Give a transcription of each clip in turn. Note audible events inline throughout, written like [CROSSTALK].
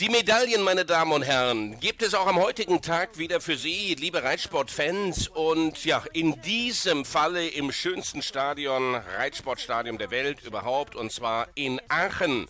Die Medaillen, meine Damen und Herren, gibt es auch am heutigen Tag wieder für Sie, liebe Reitsportfans. Und ja, in diesem Falle im schönsten Stadion, Reitsportstadion der Welt überhaupt, und zwar in Aachen.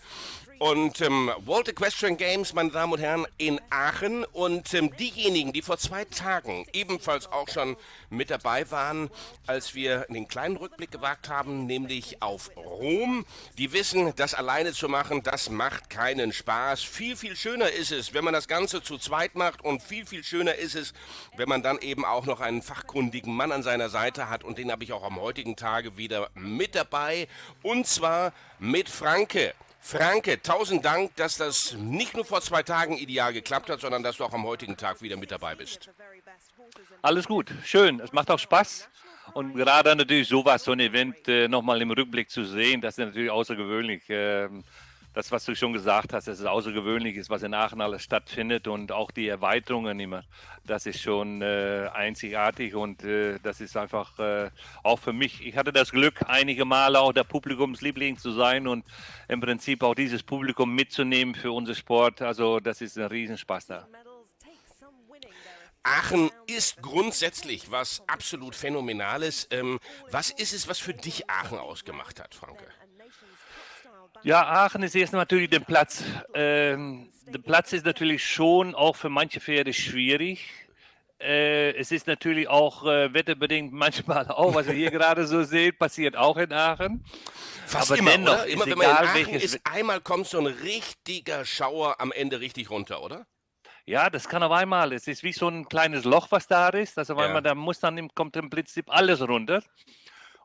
Und ähm, World Equestrian Games, meine Damen und Herren, in Aachen. Und ähm, diejenigen, die vor zwei Tagen ebenfalls auch schon mit dabei waren, als wir den kleinen Rückblick gewagt haben, nämlich auf Rom, die wissen, das alleine zu machen, das macht keinen Spaß. Viel, viel schöner ist es, wenn man das Ganze zu zweit macht. Und viel, viel schöner ist es, wenn man dann eben auch noch einen fachkundigen Mann an seiner Seite hat. Und den habe ich auch am heutigen Tage wieder mit dabei. Und zwar mit Franke. Franke, tausend Dank, dass das nicht nur vor zwei Tagen ideal geklappt hat, sondern dass du auch am heutigen Tag wieder mit dabei bist. Alles gut, schön. Es macht auch Spaß. Und gerade natürlich sowas, so ein Event äh, nochmal im Rückblick zu sehen, das ist natürlich außergewöhnlich. Das, was du schon gesagt hast, dass es außergewöhnlich ist, was in Aachen alles stattfindet und auch die Erweiterungen immer. Das ist schon äh, einzigartig und äh, das ist einfach äh, auch für mich. Ich hatte das Glück, einige Male auch der Publikumsliebling zu sein und im Prinzip auch dieses Publikum mitzunehmen für unseren Sport. Also das ist ein Riesenspaß da. Aachen ist grundsätzlich was absolut Phänomenales. Ähm, was ist es, was für dich Aachen ausgemacht hat, Franke? Ja, Aachen ist erst natürlich der Platz. Ähm, der Platz ist natürlich schon auch für manche Pferde schwierig. Äh, es ist natürlich auch äh, wetterbedingt [LAUGHS] manchmal auch, was wir hier gerade so sehen, passiert auch in Aachen. Fast Aber immer, dennoch, oder? Immer wenn man in Aachen ist, einmal kommt so ein richtiger Schauer am Ende richtig runter, oder? Ja, das kann auf einmal. Es ist wie so ein kleines Loch, was da ist. Also ja. einmal, da muss dann kommt im Prinzip alles runter.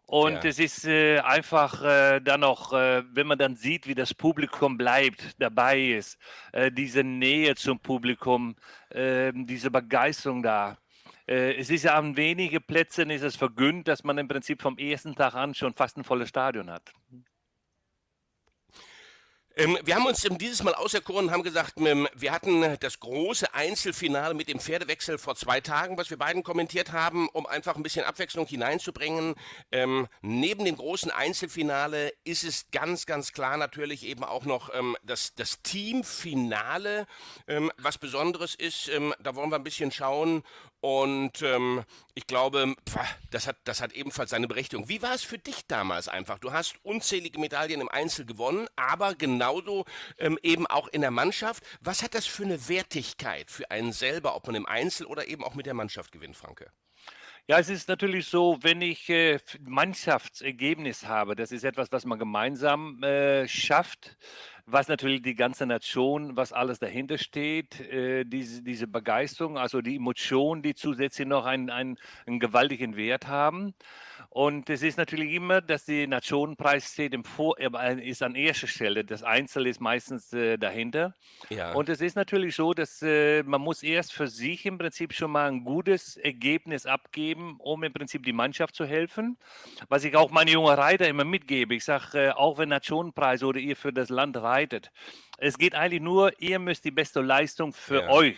Und ja. es ist äh, einfach äh, dann noch, äh, wenn man dann sieht, wie das Publikum bleibt, dabei ist, äh, diese Nähe zum Publikum, ähm, diese Begeisterung da. Äh, es ist ja an wenigen Plätzen ist es vergönnt, dass man im Prinzip vom ersten Tag an schon fast ein volles Stadion hat. Ähm, wir haben uns dieses Mal auserkoren und haben gesagt, ähm, wir hatten das große Einzelfinale mit dem Pferdewechsel vor zwei Tagen, was wir beiden kommentiert haben, um einfach ein bisschen Abwechslung hineinzubringen. Ähm, neben dem großen Einzelfinale ist es ganz, ganz klar natürlich eben auch noch ähm, das, das Teamfinale, ähm, was Besonderes ist. Ähm, da wollen wir ein bisschen schauen und ähm, ich glaube, das hat, das hat ebenfalls seine Berechtigung. Wie war es für dich damals einfach? Du hast unzählige Medaillen im Einzel gewonnen, aber genauso ähm, eben auch in der Mannschaft. Was hat das für eine Wertigkeit für einen selber, ob man im Einzel oder eben auch mit der Mannschaft gewinnt, Franke? Ja, es ist natürlich so, wenn ich äh, Mannschaftsergebnis habe, das ist etwas, was man gemeinsam äh, schafft, was natürlich die ganze Nation, was alles dahinter steht, äh, diese, diese Begeisterung, also die Emotionen, die zusätzlich noch einen, einen, einen gewaltigen Wert haben. Und es ist natürlich immer, dass die Nationenpreis steht im Vor äh, ist an erster Stelle. Das Einzel ist meistens äh, dahinter. Ja. Und es ist natürlich so, dass äh, man muss erst für sich im Prinzip schon mal ein gutes Ergebnis abgeben, um im Prinzip die Mannschaft zu helfen. Was ich auch meine jungen Reiter immer mitgebe. Ich sage, äh, auch wenn Nationenpreis oder ihr für das Land reitet, es geht eigentlich nur, ihr müsst die beste Leistung für ja. euch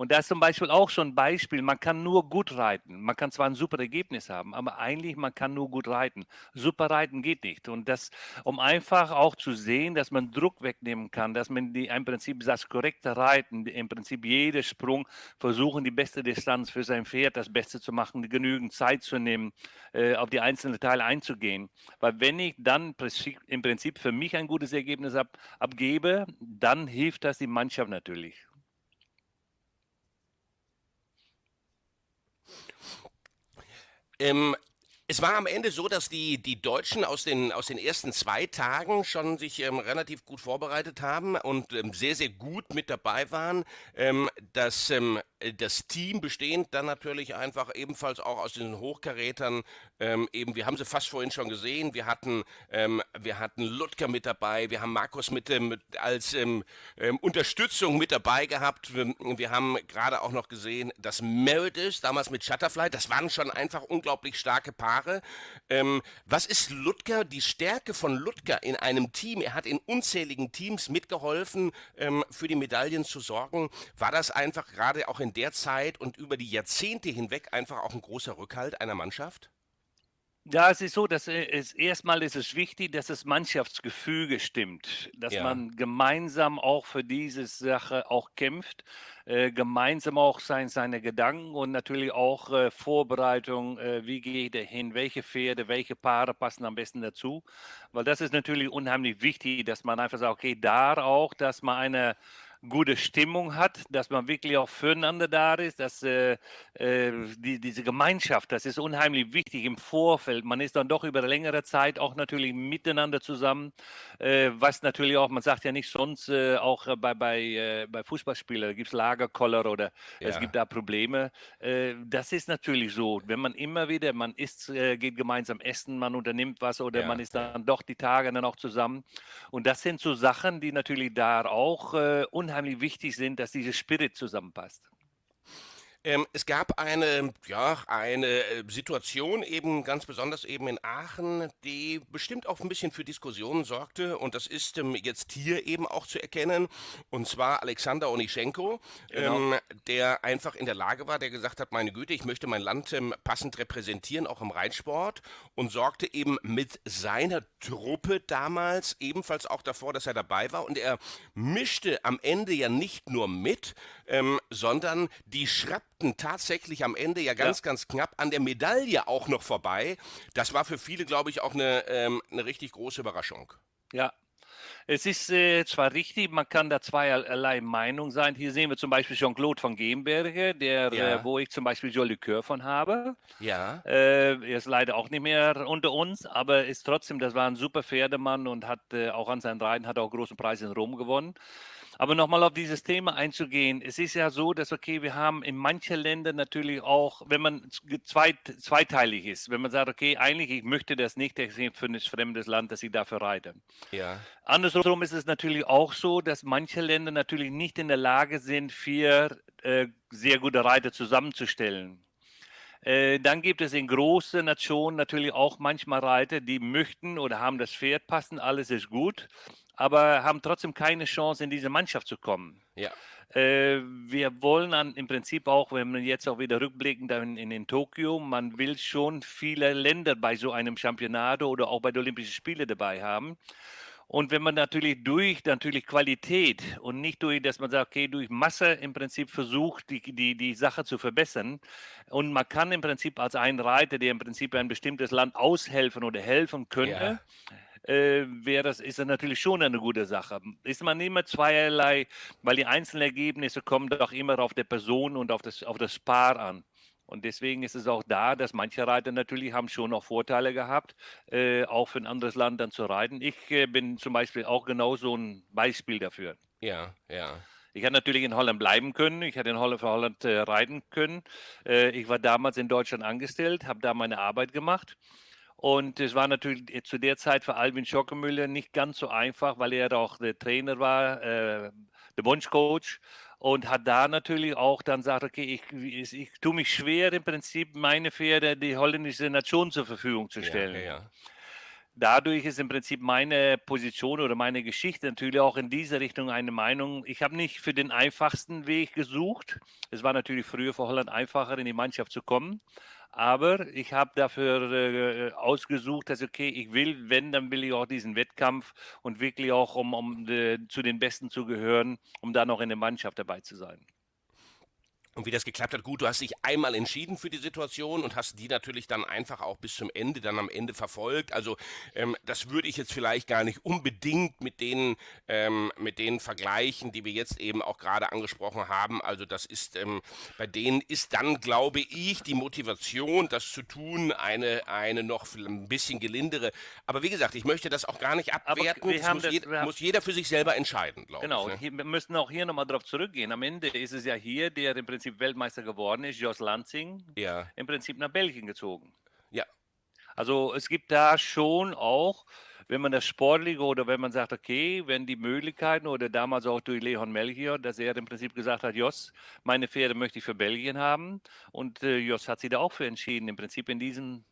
und da ist zum Beispiel auch schon ein Beispiel, man kann nur gut reiten. Man kann zwar ein super Ergebnis haben, aber eigentlich man kann nur gut reiten. Super reiten geht nicht. Und das, um einfach auch zu sehen, dass man Druck wegnehmen kann, dass man die im Prinzip das korrekte Reiten, im Prinzip jeder Sprung versuchen, die beste Distanz für sein Pferd, das Beste zu machen, genügend Zeit zu nehmen, äh, auf die einzelnen Teile einzugehen. Weil wenn ich dann im Prinzip für mich ein gutes Ergebnis ab, abgebe, dann hilft das die Mannschaft natürlich. Ähm, es war am Ende so, dass die, die Deutschen aus den, aus den ersten zwei Tagen schon sich ähm, relativ gut vorbereitet haben und ähm, sehr, sehr gut mit dabei waren. Ähm, dass ähm, das Team bestehend dann natürlich einfach ebenfalls auch aus den Hochkarätern, ähm, eben, wir haben sie fast vorhin schon gesehen, wir hatten, ähm, wir hatten Ludger mit dabei, wir haben Markus mit, mit als Unterstützung mit dabei gehabt. Wir, wir haben gerade auch noch gesehen, dass Meredith damals mit Shutterfly, das waren schon einfach unglaublich starke Paare. Ähm, was ist Ludger, die Stärke von Ludger in einem Team? Er hat in unzähligen Teams mitgeholfen, ähm, für die Medaillen zu sorgen. War das einfach gerade auch in der Zeit und über die Jahrzehnte hinweg einfach auch ein großer Rückhalt einer Mannschaft? Ja, es ist so, dass äh, es erstmal ist es wichtig, dass das Mannschaftsgefüge stimmt, dass Ja. man gemeinsam auch für diese Sache auch kämpft, äh, gemeinsam auch sein, seine Gedanken und natürlich auch äh, Vorbereitung, äh, wie geht er hin, welche Pferde, welche Paare passen am besten dazu, weil das ist natürlich unheimlich wichtig, dass man einfach sagt, okay, da auch, dass man eine gute Stimmung hat, dass man wirklich auch füreinander da ist, dass äh, äh, die, diese Gemeinschaft, das ist unheimlich wichtig im Vorfeld. Man ist dann doch über längere Zeit auch natürlich miteinander zusammen, äh, was natürlich auch, man sagt ja nicht sonst, äh, auch bei, bei, äh, bei Fußballspielern gibt es Lagerkoller oder ja. es gibt da Probleme. Äh, das ist natürlich so, wenn man immer wieder, man isst, äh, geht gemeinsam essen, man unternimmt was oder ja. man ist dann doch die Tage dann auch zusammen. Und das sind so Sachen, die natürlich da auch unheimlich unheimlich wichtig sind, dass dieser Spirit zusammenpasst. Ähm, es gab eine, ja, eine äh, Situation eben ganz besonders eben in Aachen, die bestimmt auch ein bisschen für Diskussionen sorgte. Und das ist ähm, jetzt hier eben auch zu erkennen. Und zwar Alexander Onischenko, genau. ähm, der einfach in der Lage war, der gesagt hat, meine Güte, ich möchte mein Land ähm, passend repräsentieren, auch im Reitsport. Und sorgte eben mit seiner Truppe damals ebenfalls auch davor, dass er dabei war. Und er mischte am Ende ja nicht nur mit, ähm, sondern die schrappten tatsächlich am Ende ja ganz, ja. ganz knapp an der Medaille auch noch vorbei. Das war für viele, glaube ich, auch eine, ähm, eine richtig große Überraschung. Ja, es ist äh, zwar richtig, man kann da zweierlei Meinung sein. Hier sehen wir zum Beispiel Jean-Claude von Gemberge, der, ja. äh, wo ich zum Beispiel Jolly Coeur von habe. Ja. Äh, er ist leider auch nicht mehr unter uns, aber ist trotzdem, das war ein super Pferdemann und hat äh, auch an seinen Reiten hat auch großen Preis in Rom gewonnen. Aber nochmal auf dieses Thema einzugehen. Es ist ja so, dass, okay, wir haben in manchen Ländern natürlich auch, wenn man zweit, zweiteilig ist, wenn man sagt, okay, eigentlich, ich möchte das nicht für ein fremdes Land, dass ich dafür reite. Ja. Andersrum ist es natürlich auch so, dass manche Länder natürlich nicht in der Lage sind, vier äh, sehr gute Reiter zusammenzustellen. Äh, dann gibt es in großen Nationen natürlich auch manchmal Reiter, die möchten oder haben das Pferd passen, alles ist gut aber haben trotzdem keine Chance, in diese Mannschaft zu kommen. Ja. Äh, wir wollen dann im Prinzip auch, wenn man jetzt auch wieder rückblicken in, in, in Tokio, man will schon viele Länder bei so einem Championat oder auch bei den Olympischen Spielen dabei haben. Und wenn man natürlich durch natürlich Qualität und nicht durch, dass man sagt, okay, durch Masse im Prinzip versucht, die, die, die Sache zu verbessern. Und man kann im Prinzip als ein Reiter, der im Prinzip ein bestimmtes Land aushelfen oder helfen könnte, ja äh, wäre das, ist das natürlich schon eine gute Sache. Ist man immer zweierlei, weil die einzelnen Ergebnisse kommen doch immer auf der Person und auf das, auf das Paar an. Und deswegen ist es auch da, dass manche Reiter natürlich haben schon auch Vorteile gehabt, äh, auch für ein anderes Land dann zu reiten. Ich äh, bin zum Beispiel auch genau so ein Beispiel dafür. Ja, ja. Ich hätte natürlich in Holland bleiben können. Ich hätte in Holland für Holland äh, reiten können. Äh, ich war damals in Deutschland angestellt, habe da meine Arbeit gemacht. Und es war natürlich zu der Zeit für Alvin Schockemüller nicht ganz so einfach, weil er auch der Trainer war, äh, der Wunschcoach und hat da natürlich auch dann gesagt, okay, ich, ich, ich tue mich schwer im Prinzip meine Pferde die holländische Nation zur Verfügung zu stellen. Ja, ja. Dadurch ist im Prinzip meine Position oder meine Geschichte natürlich auch in diese Richtung eine Meinung. Ich habe nicht für den einfachsten Weg gesucht. Es war natürlich früher für Holland einfacher, in die Mannschaft zu kommen. Aber ich habe dafür äh, ausgesucht, dass okay, ich will, wenn, dann will ich auch diesen Wettkampf und wirklich auch, um, um äh, zu den Besten zu gehören, um da noch in der Mannschaft dabei zu sein. Und wie das geklappt hat, gut, du hast dich einmal entschieden für die Situation und hast die natürlich dann einfach auch bis zum Ende, dann am Ende verfolgt. Also ähm, das würde ich jetzt vielleicht gar nicht unbedingt mit den, ähm, mit den vergleichen, die wir jetzt eben auch gerade angesprochen haben. Also das ist, ähm, bei denen ist dann, glaube ich, die Motivation, das zu tun, eine, eine noch ein bisschen gelindere. Aber wie gesagt, ich möchte das auch gar nicht abwerten. Das muss, das, je, muss, jeder für sich selber entscheiden, glaube genau, ich. Genau, ne? wir müssen auch hier nochmal drauf zurückgehen. Am Ende ist es ja hier, der im Prinzip Prinzip Weltmeister geworden ist, Jos Lansing, ja. im Prinzip nach Belgien gezogen. Ja. Also es gibt da schon auch, wenn man das Sportliche oder wenn man sagt, okay, wenn die Möglichkeiten oder damals auch durch Leon Melchior, dass er im Prinzip gesagt hat, Jos, meine Pferde möchte ich für Belgien haben und äh, Jos hat sich da auch für entschieden, im Prinzip in diesem,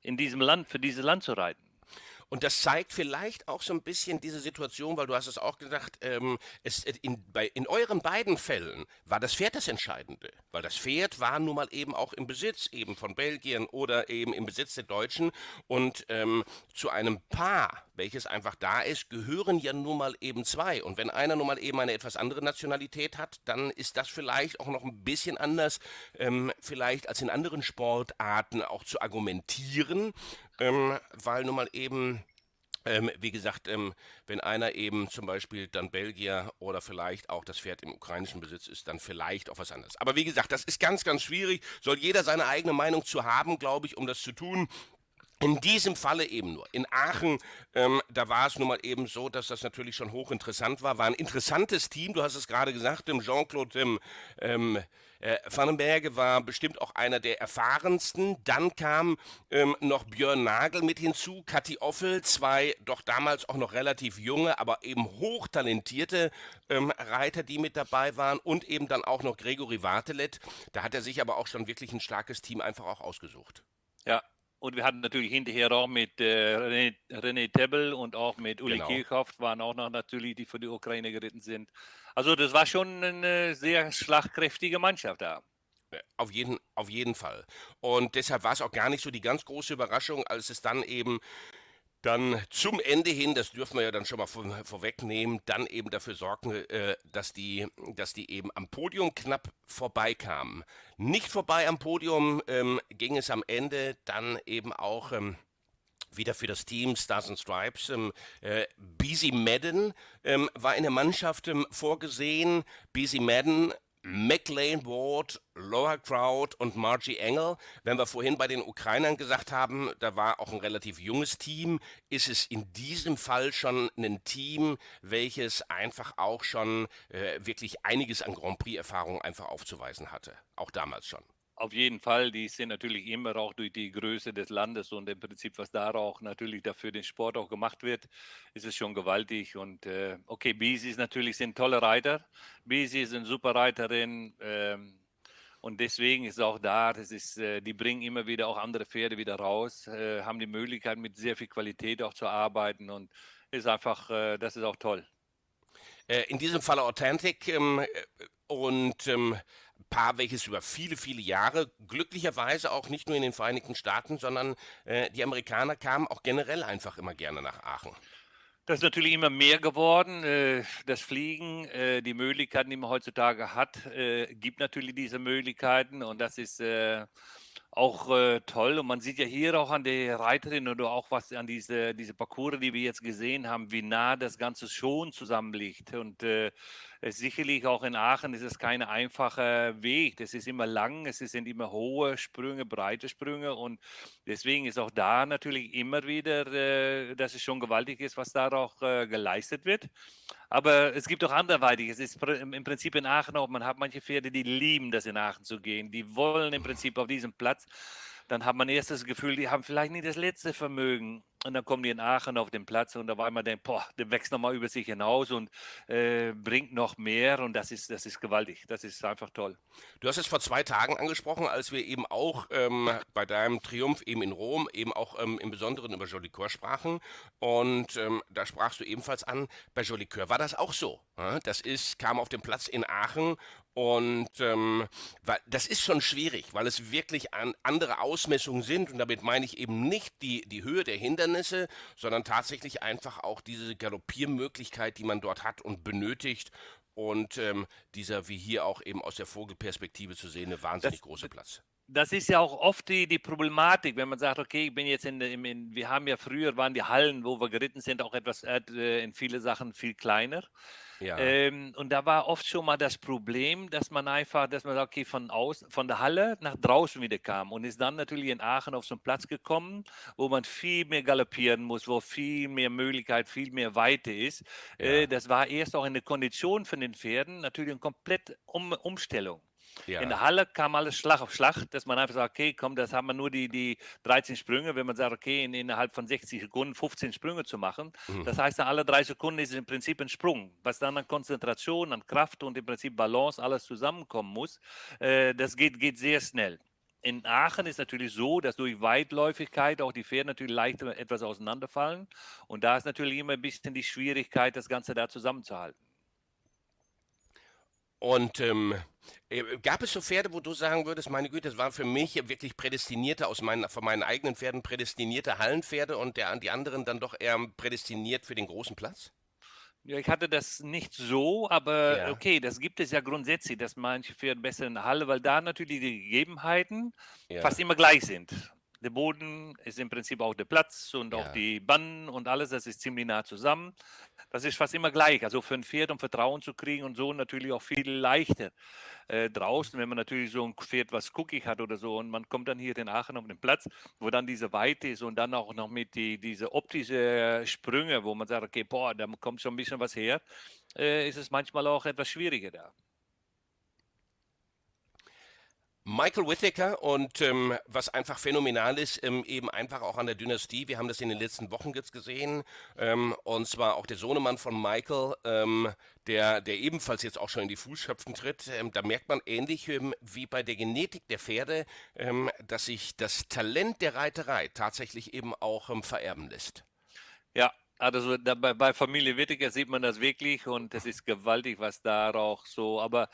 in diesem Land, für dieses Land zu reiten. Und das zeigt vielleicht auch so ein bisschen diese Situation, weil du hast es auch gesagt, ähm, es, in, bei, in euren beiden Fällen war das Pferd das Entscheidende, weil das Pferd war nun mal eben auch im Besitz eben von Belgien oder eben im Besitz der Deutschen und ähm, zu einem Paar, welches einfach da ist, gehören ja nun mal eben zwei. Und wenn einer nun mal eben eine etwas andere Nationalität hat, dann ist das vielleicht auch noch ein bisschen anders, ähm, vielleicht als in anderen Sportarten auch zu argumentieren, ähm, weil nun mal eben ähm, wie gesagt, ähm, wenn einer eben zum Beispiel dann Belgier oder vielleicht auch das Pferd im ukrainischen Besitz ist, dann vielleicht auch was anderes. Aber wie gesagt, das ist ganz, ganz schwierig. Soll jeder seine eigene Meinung zu haben, glaube ich, um das zu tun. In diesem Falle eben nur. In Aachen, ähm, da war es nun mal eben so, dass das natürlich schon hochinteressant war. War ein interessantes Team, du hast es gerade gesagt, Jean-Claude ähm, äh, Vandenberge war bestimmt auch einer der erfahrensten. Dann kam ähm, noch Björn Nagel mit hinzu, Kathi Offel, zwei doch damals auch noch relativ junge, aber eben hochtalentierte ähm, Reiter, die mit dabei waren. Und eben dann auch noch Gregory Wartelet. Da hat er sich aber auch schon wirklich ein starkes Team einfach auch ausgesucht. Ja, und wir hatten natürlich hinterher auch mit äh, René, René Tebbel und auch mit Uli genau. Kirchhoff, waren auch noch natürlich, die für die Ukraine geritten sind. Also das war schon eine sehr schlagkräftige Mannschaft da. Auf jeden, auf jeden Fall. Und deshalb war es auch gar nicht so die ganz große Überraschung, als es dann eben dann zum Ende hin, das dürfen wir ja dann schon mal vor, vorwegnehmen, dann eben dafür sorgen, äh, dass, die, dass die eben am Podium knapp vorbeikamen. Nicht vorbei am Podium ähm, ging es am Ende dann eben auch ähm, wieder für das Team Stars and Stripes. Ähm, äh, Busy Madden ähm, war in der Mannschaft ähm, vorgesehen. Busy Madden McLean Ward, Laura Crowd und Margie Engel. Wenn wir vorhin bei den Ukrainern gesagt haben, da war auch ein relativ junges Team, ist es in diesem Fall schon ein Team, welches einfach auch schon äh, wirklich einiges an Grand Prix-Erfahrung einfach aufzuweisen hatte. Auch damals schon. Auf jeden Fall, die sind natürlich immer auch durch die Größe des Landes und im Prinzip, was da auch natürlich dafür den Sport auch gemacht wird, ist es schon gewaltig. Und äh, okay, Bisi ist natürlich sind tolle Reiter. Bisi ist eine super Reiterin. Ähm, und deswegen ist auch da, das ist, äh, die bringen immer wieder auch andere Pferde wieder raus, äh, haben die Möglichkeit, mit sehr viel Qualität auch zu arbeiten und ist einfach, äh, das ist auch toll. Äh, in diesem Fall Authentic ähm, äh, und ähm, Paar, welches über viele, viele Jahre, glücklicherweise auch nicht nur in den Vereinigten Staaten, sondern äh, die Amerikaner kamen auch generell einfach immer gerne nach Aachen. Das ist natürlich immer mehr geworden. Äh, das Fliegen, äh, die Möglichkeiten, die man heutzutage hat, äh, gibt natürlich diese Möglichkeiten und das ist auch toll. Und man sieht ja hier auch an der Reiterin oder auch was an diese, diese Parcours, die wir jetzt gesehen haben, wie nah das Ganze schon zusammenliegt. Und sicherlich auch in Aachen ist es kein einfacher Weg. Das ist immer lang, es sind immer hohe Sprünge, breite Sprünge. Und deswegen ist auch da natürlich immer wieder, äh, dass es schon gewaltig ist, was da auch äh, geleistet wird. Aber es gibt auch anderweitig. Es ist im Prinzip in Aachen auch, man hat manche Pferde, die lieben das in Aachen zu gehen. Die wollen im Prinzip auf diesem Platz. Dann hat man erst das Gefühl, die haben vielleicht nicht das letzte Vermögen. Und dann kommen die in Aachen auf den Platz und da war immer denkt, boah, der wächst nochmal über sich hinaus und äh, bringt noch mehr und das ist, das ist gewaltig. Das ist einfach toll. Du hast es vor zwei Tagen angesprochen, als wir eben auch ähm, bei deinem Triumph eben in Rom eben auch ähm, im Besonderen über Jolicoeur sprachen und ähm, da sprachst du ebenfalls an, bei Jolicoeur war das auch so. Ja? Das ist, kam auf den Platz in Aachen und ähm, weil, das ist schon schwierig, weil es wirklich an andere Ausmessungen sind. Und damit meine ich eben nicht die, die Höhe der Hindernisse, sondern tatsächlich einfach auch diese Galoppiermöglichkeit, die man dort hat und benötigt. Und ähm, dieser, wie hier auch eben aus der Vogelperspektive zu sehende, wahnsinnig das, große Platz das ist ja auch oft die, die Problematik, wenn man sagt, okay, ich bin jetzt in, in, in, wir haben ja früher waren die Hallen, wo wir geritten sind, auch etwas äh, in viele Sachen viel kleiner. Ja. Ähm, und da war oft schon mal das Problem, dass man einfach, dass man sagt, okay, von aus, von der Halle nach draußen wieder kam und ist dann natürlich in Aachen auf so einen Platz gekommen, wo man viel mehr galoppieren muss, wo viel mehr Möglichkeit, viel mehr Weite ist. Ja. Äh, das war erst auch in der Kondition von den Pferden natürlich eine komplette um Umstellung. Ja. In der Halle kam alles Schlag auf Schlag, dass man einfach sagt, okay, komm, das haben wir nur die, die 13 Sprünge, wenn man sagt, okay, in, innerhalb von 60 Sekunden 15 Sprünge zu machen. Mhm. Das heißt, alle drei Sekunden ist im Prinzip ein Sprung, was dann an Konzentration, an Kraft und im Prinzip Balance alles zusammenkommen muss. Äh, das geht, geht sehr schnell. in Aachen ist natürlich so, dass durch Weitläufigkeit auch die Pferde natürlich leicht etwas auseinanderfallen. Und da ist natürlich immer ein bisschen die Schwierigkeit, das Ganze da zusammenzuhalten. Und ähm, äh, gab es so Pferde, wo du sagen würdest, meine Güte, das waren für mich wirklich prädestinierte, aus meinen, von meinen eigenen Pferden prädestinierte Hallenpferde und der, die anderen dann doch eher prädestiniert für den großen Platz? Ja, ich hatte das nicht so, aber ja. okay, das gibt es ja grundsätzlich, dass manche Pferde besser in der Halle, weil da natürlich die Gegebenheiten ja. fast immer gleich sind. Der Boden ist im Prinzip auch der Platz und ja. auch die Bannen und alles, das ist ziemlich nah zusammen. Das ist fast immer gleich. Also für ein Pferd, um Vertrauen zu kriegen und so natürlich auch viel leichter äh, draußen, wenn man natürlich so ein Pferd, was guckig hat oder so und man kommt dann hier in Aachen auf den Platz, wo dann diese Weite ist und dann auch noch mit die, diese optische Sprünge, wo man sagt, okay, boah, da kommt schon ein bisschen was her, äh, ist es manchmal auch etwas schwieriger da. Michael Whittaker und ähm, was einfach phänomenal ist, ähm, eben einfach auch an der Dynastie. Wir haben das in den letzten Wochen jetzt gesehen. Ähm, und zwar auch der Sohnemann von Michael, ähm, der, der ebenfalls jetzt auch schon in die Fußschöpfen tritt. Ähm, da merkt man ähnlich ähm, wie bei der Genetik der Pferde, dass sich das Talent der Reiterei tatsächlich eben auch vererben lässt. Ja, also bei, bei Familie Whittaker sieht man das wirklich und es ist gewaltig, was da auch so, aber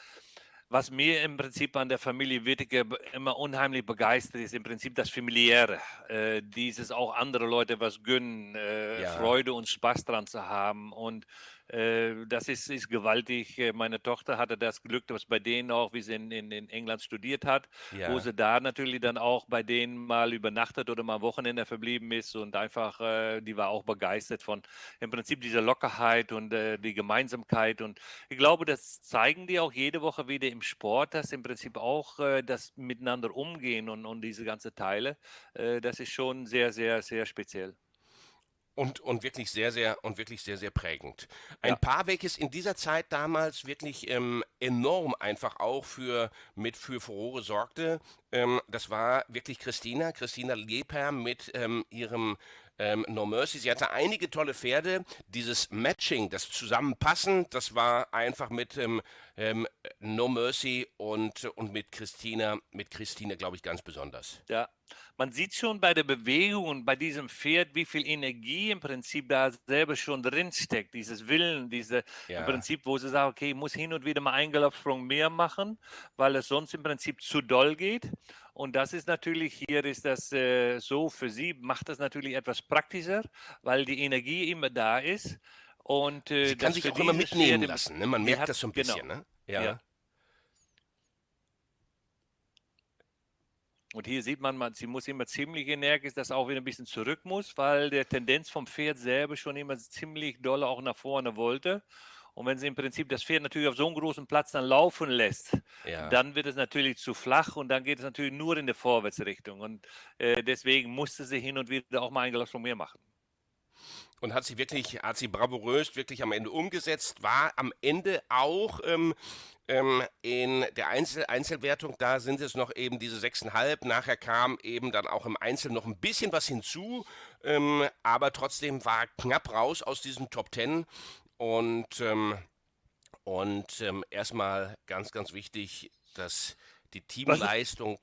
was mir im Prinzip an der Familie Wittige immer unheimlich begeistert, ist im Prinzip das Familiäre. Äh, dieses auch andere Leute was gönnen, äh, ja. Freude und Spaß dran zu haben. Und das ist, ist gewaltig. Äh, meine Tochter hatte das Glück, dass bei denen auch, wie sie in, in, in England studiert hat, ja. wo sie da natürlich dann auch bei denen mal übernachtet oder mal am Wochenende verblieben ist und einfach, äh, die war auch begeistert von im Prinzip dieser Lockerheit und äh, die Gemeinsamkeit. Und ich glaube, das zeigen die auch jede Woche wieder im Sport, dass im Prinzip auch äh, das miteinander umgehen und, und diese ganze Teile, äh, das ist schon sehr, sehr, sehr speziell und, und wirklich sehr, sehr und wirklich sehr, sehr prägend. Ein ja. Paar, welches in dieser Zeit damals wirklich ähm, enorm einfach auch für mit für Furore sorgte, ähm, das war wirklich Christina, Christina Leper mit ähm, ihrem ähm, No Mercy. Sie hatte einige tolle Pferde. Dieses Matching, das Zusammenpassen, das war einfach mit ähm, ähm, No Mercy und, und mit Christina, mit Christine, glaube ich, ganz besonders. Ja, man sieht schon bei der Bewegung und bei diesem Pferd, wie viel Energie im Prinzip da selber schon drin steckt. Dieses Willen, diese ja. im Prinzip, wo sie sagen, okay, ich muss hin und wieder mal einen Galoppsprung mehr machen, weil es sonst im Prinzip zu doll geht. Und das ist natürlich, hier ist das äh, so, für sie macht das natürlich etwas praktischer, weil die Energie immer da ist. Und, äh, sie kann sich auch immer mitnehmen Pferde, lassen, ne? man merkt hat, das so ein genau. bisschen. Ne? Ja. ja. Und hier sieht man, man, sie muss immer ziemlich energisch, dass auch wieder ein bisschen zurück muss, weil der Tendenz vom Pferd selber schon immer ziemlich doll auch nach vorne wollte. Und wenn sie im Prinzip das Pferd natürlich auf so einem großen Platz dann laufen lässt, ja. dann wird es natürlich zu flach und dann geht es natürlich nur in die Vorwärtsrichtung. Und äh, deswegen musste sie hin und wieder auch mal ein Glas von mir machen. Und hat sie wirklich, hat sie bravourös wirklich am Ende umgesetzt, war am Ende auch ähm, ähm, in der Einzel Einzelwertung, da sind es noch eben diese 6,5. Nachher kam eben dann auch im Einzel noch ein bisschen was hinzu, ähm, aber trotzdem war knapp raus aus diesem Top 10. Und, ähm, und ähm, erstmal ganz, ganz wichtig, dass die Teamleistung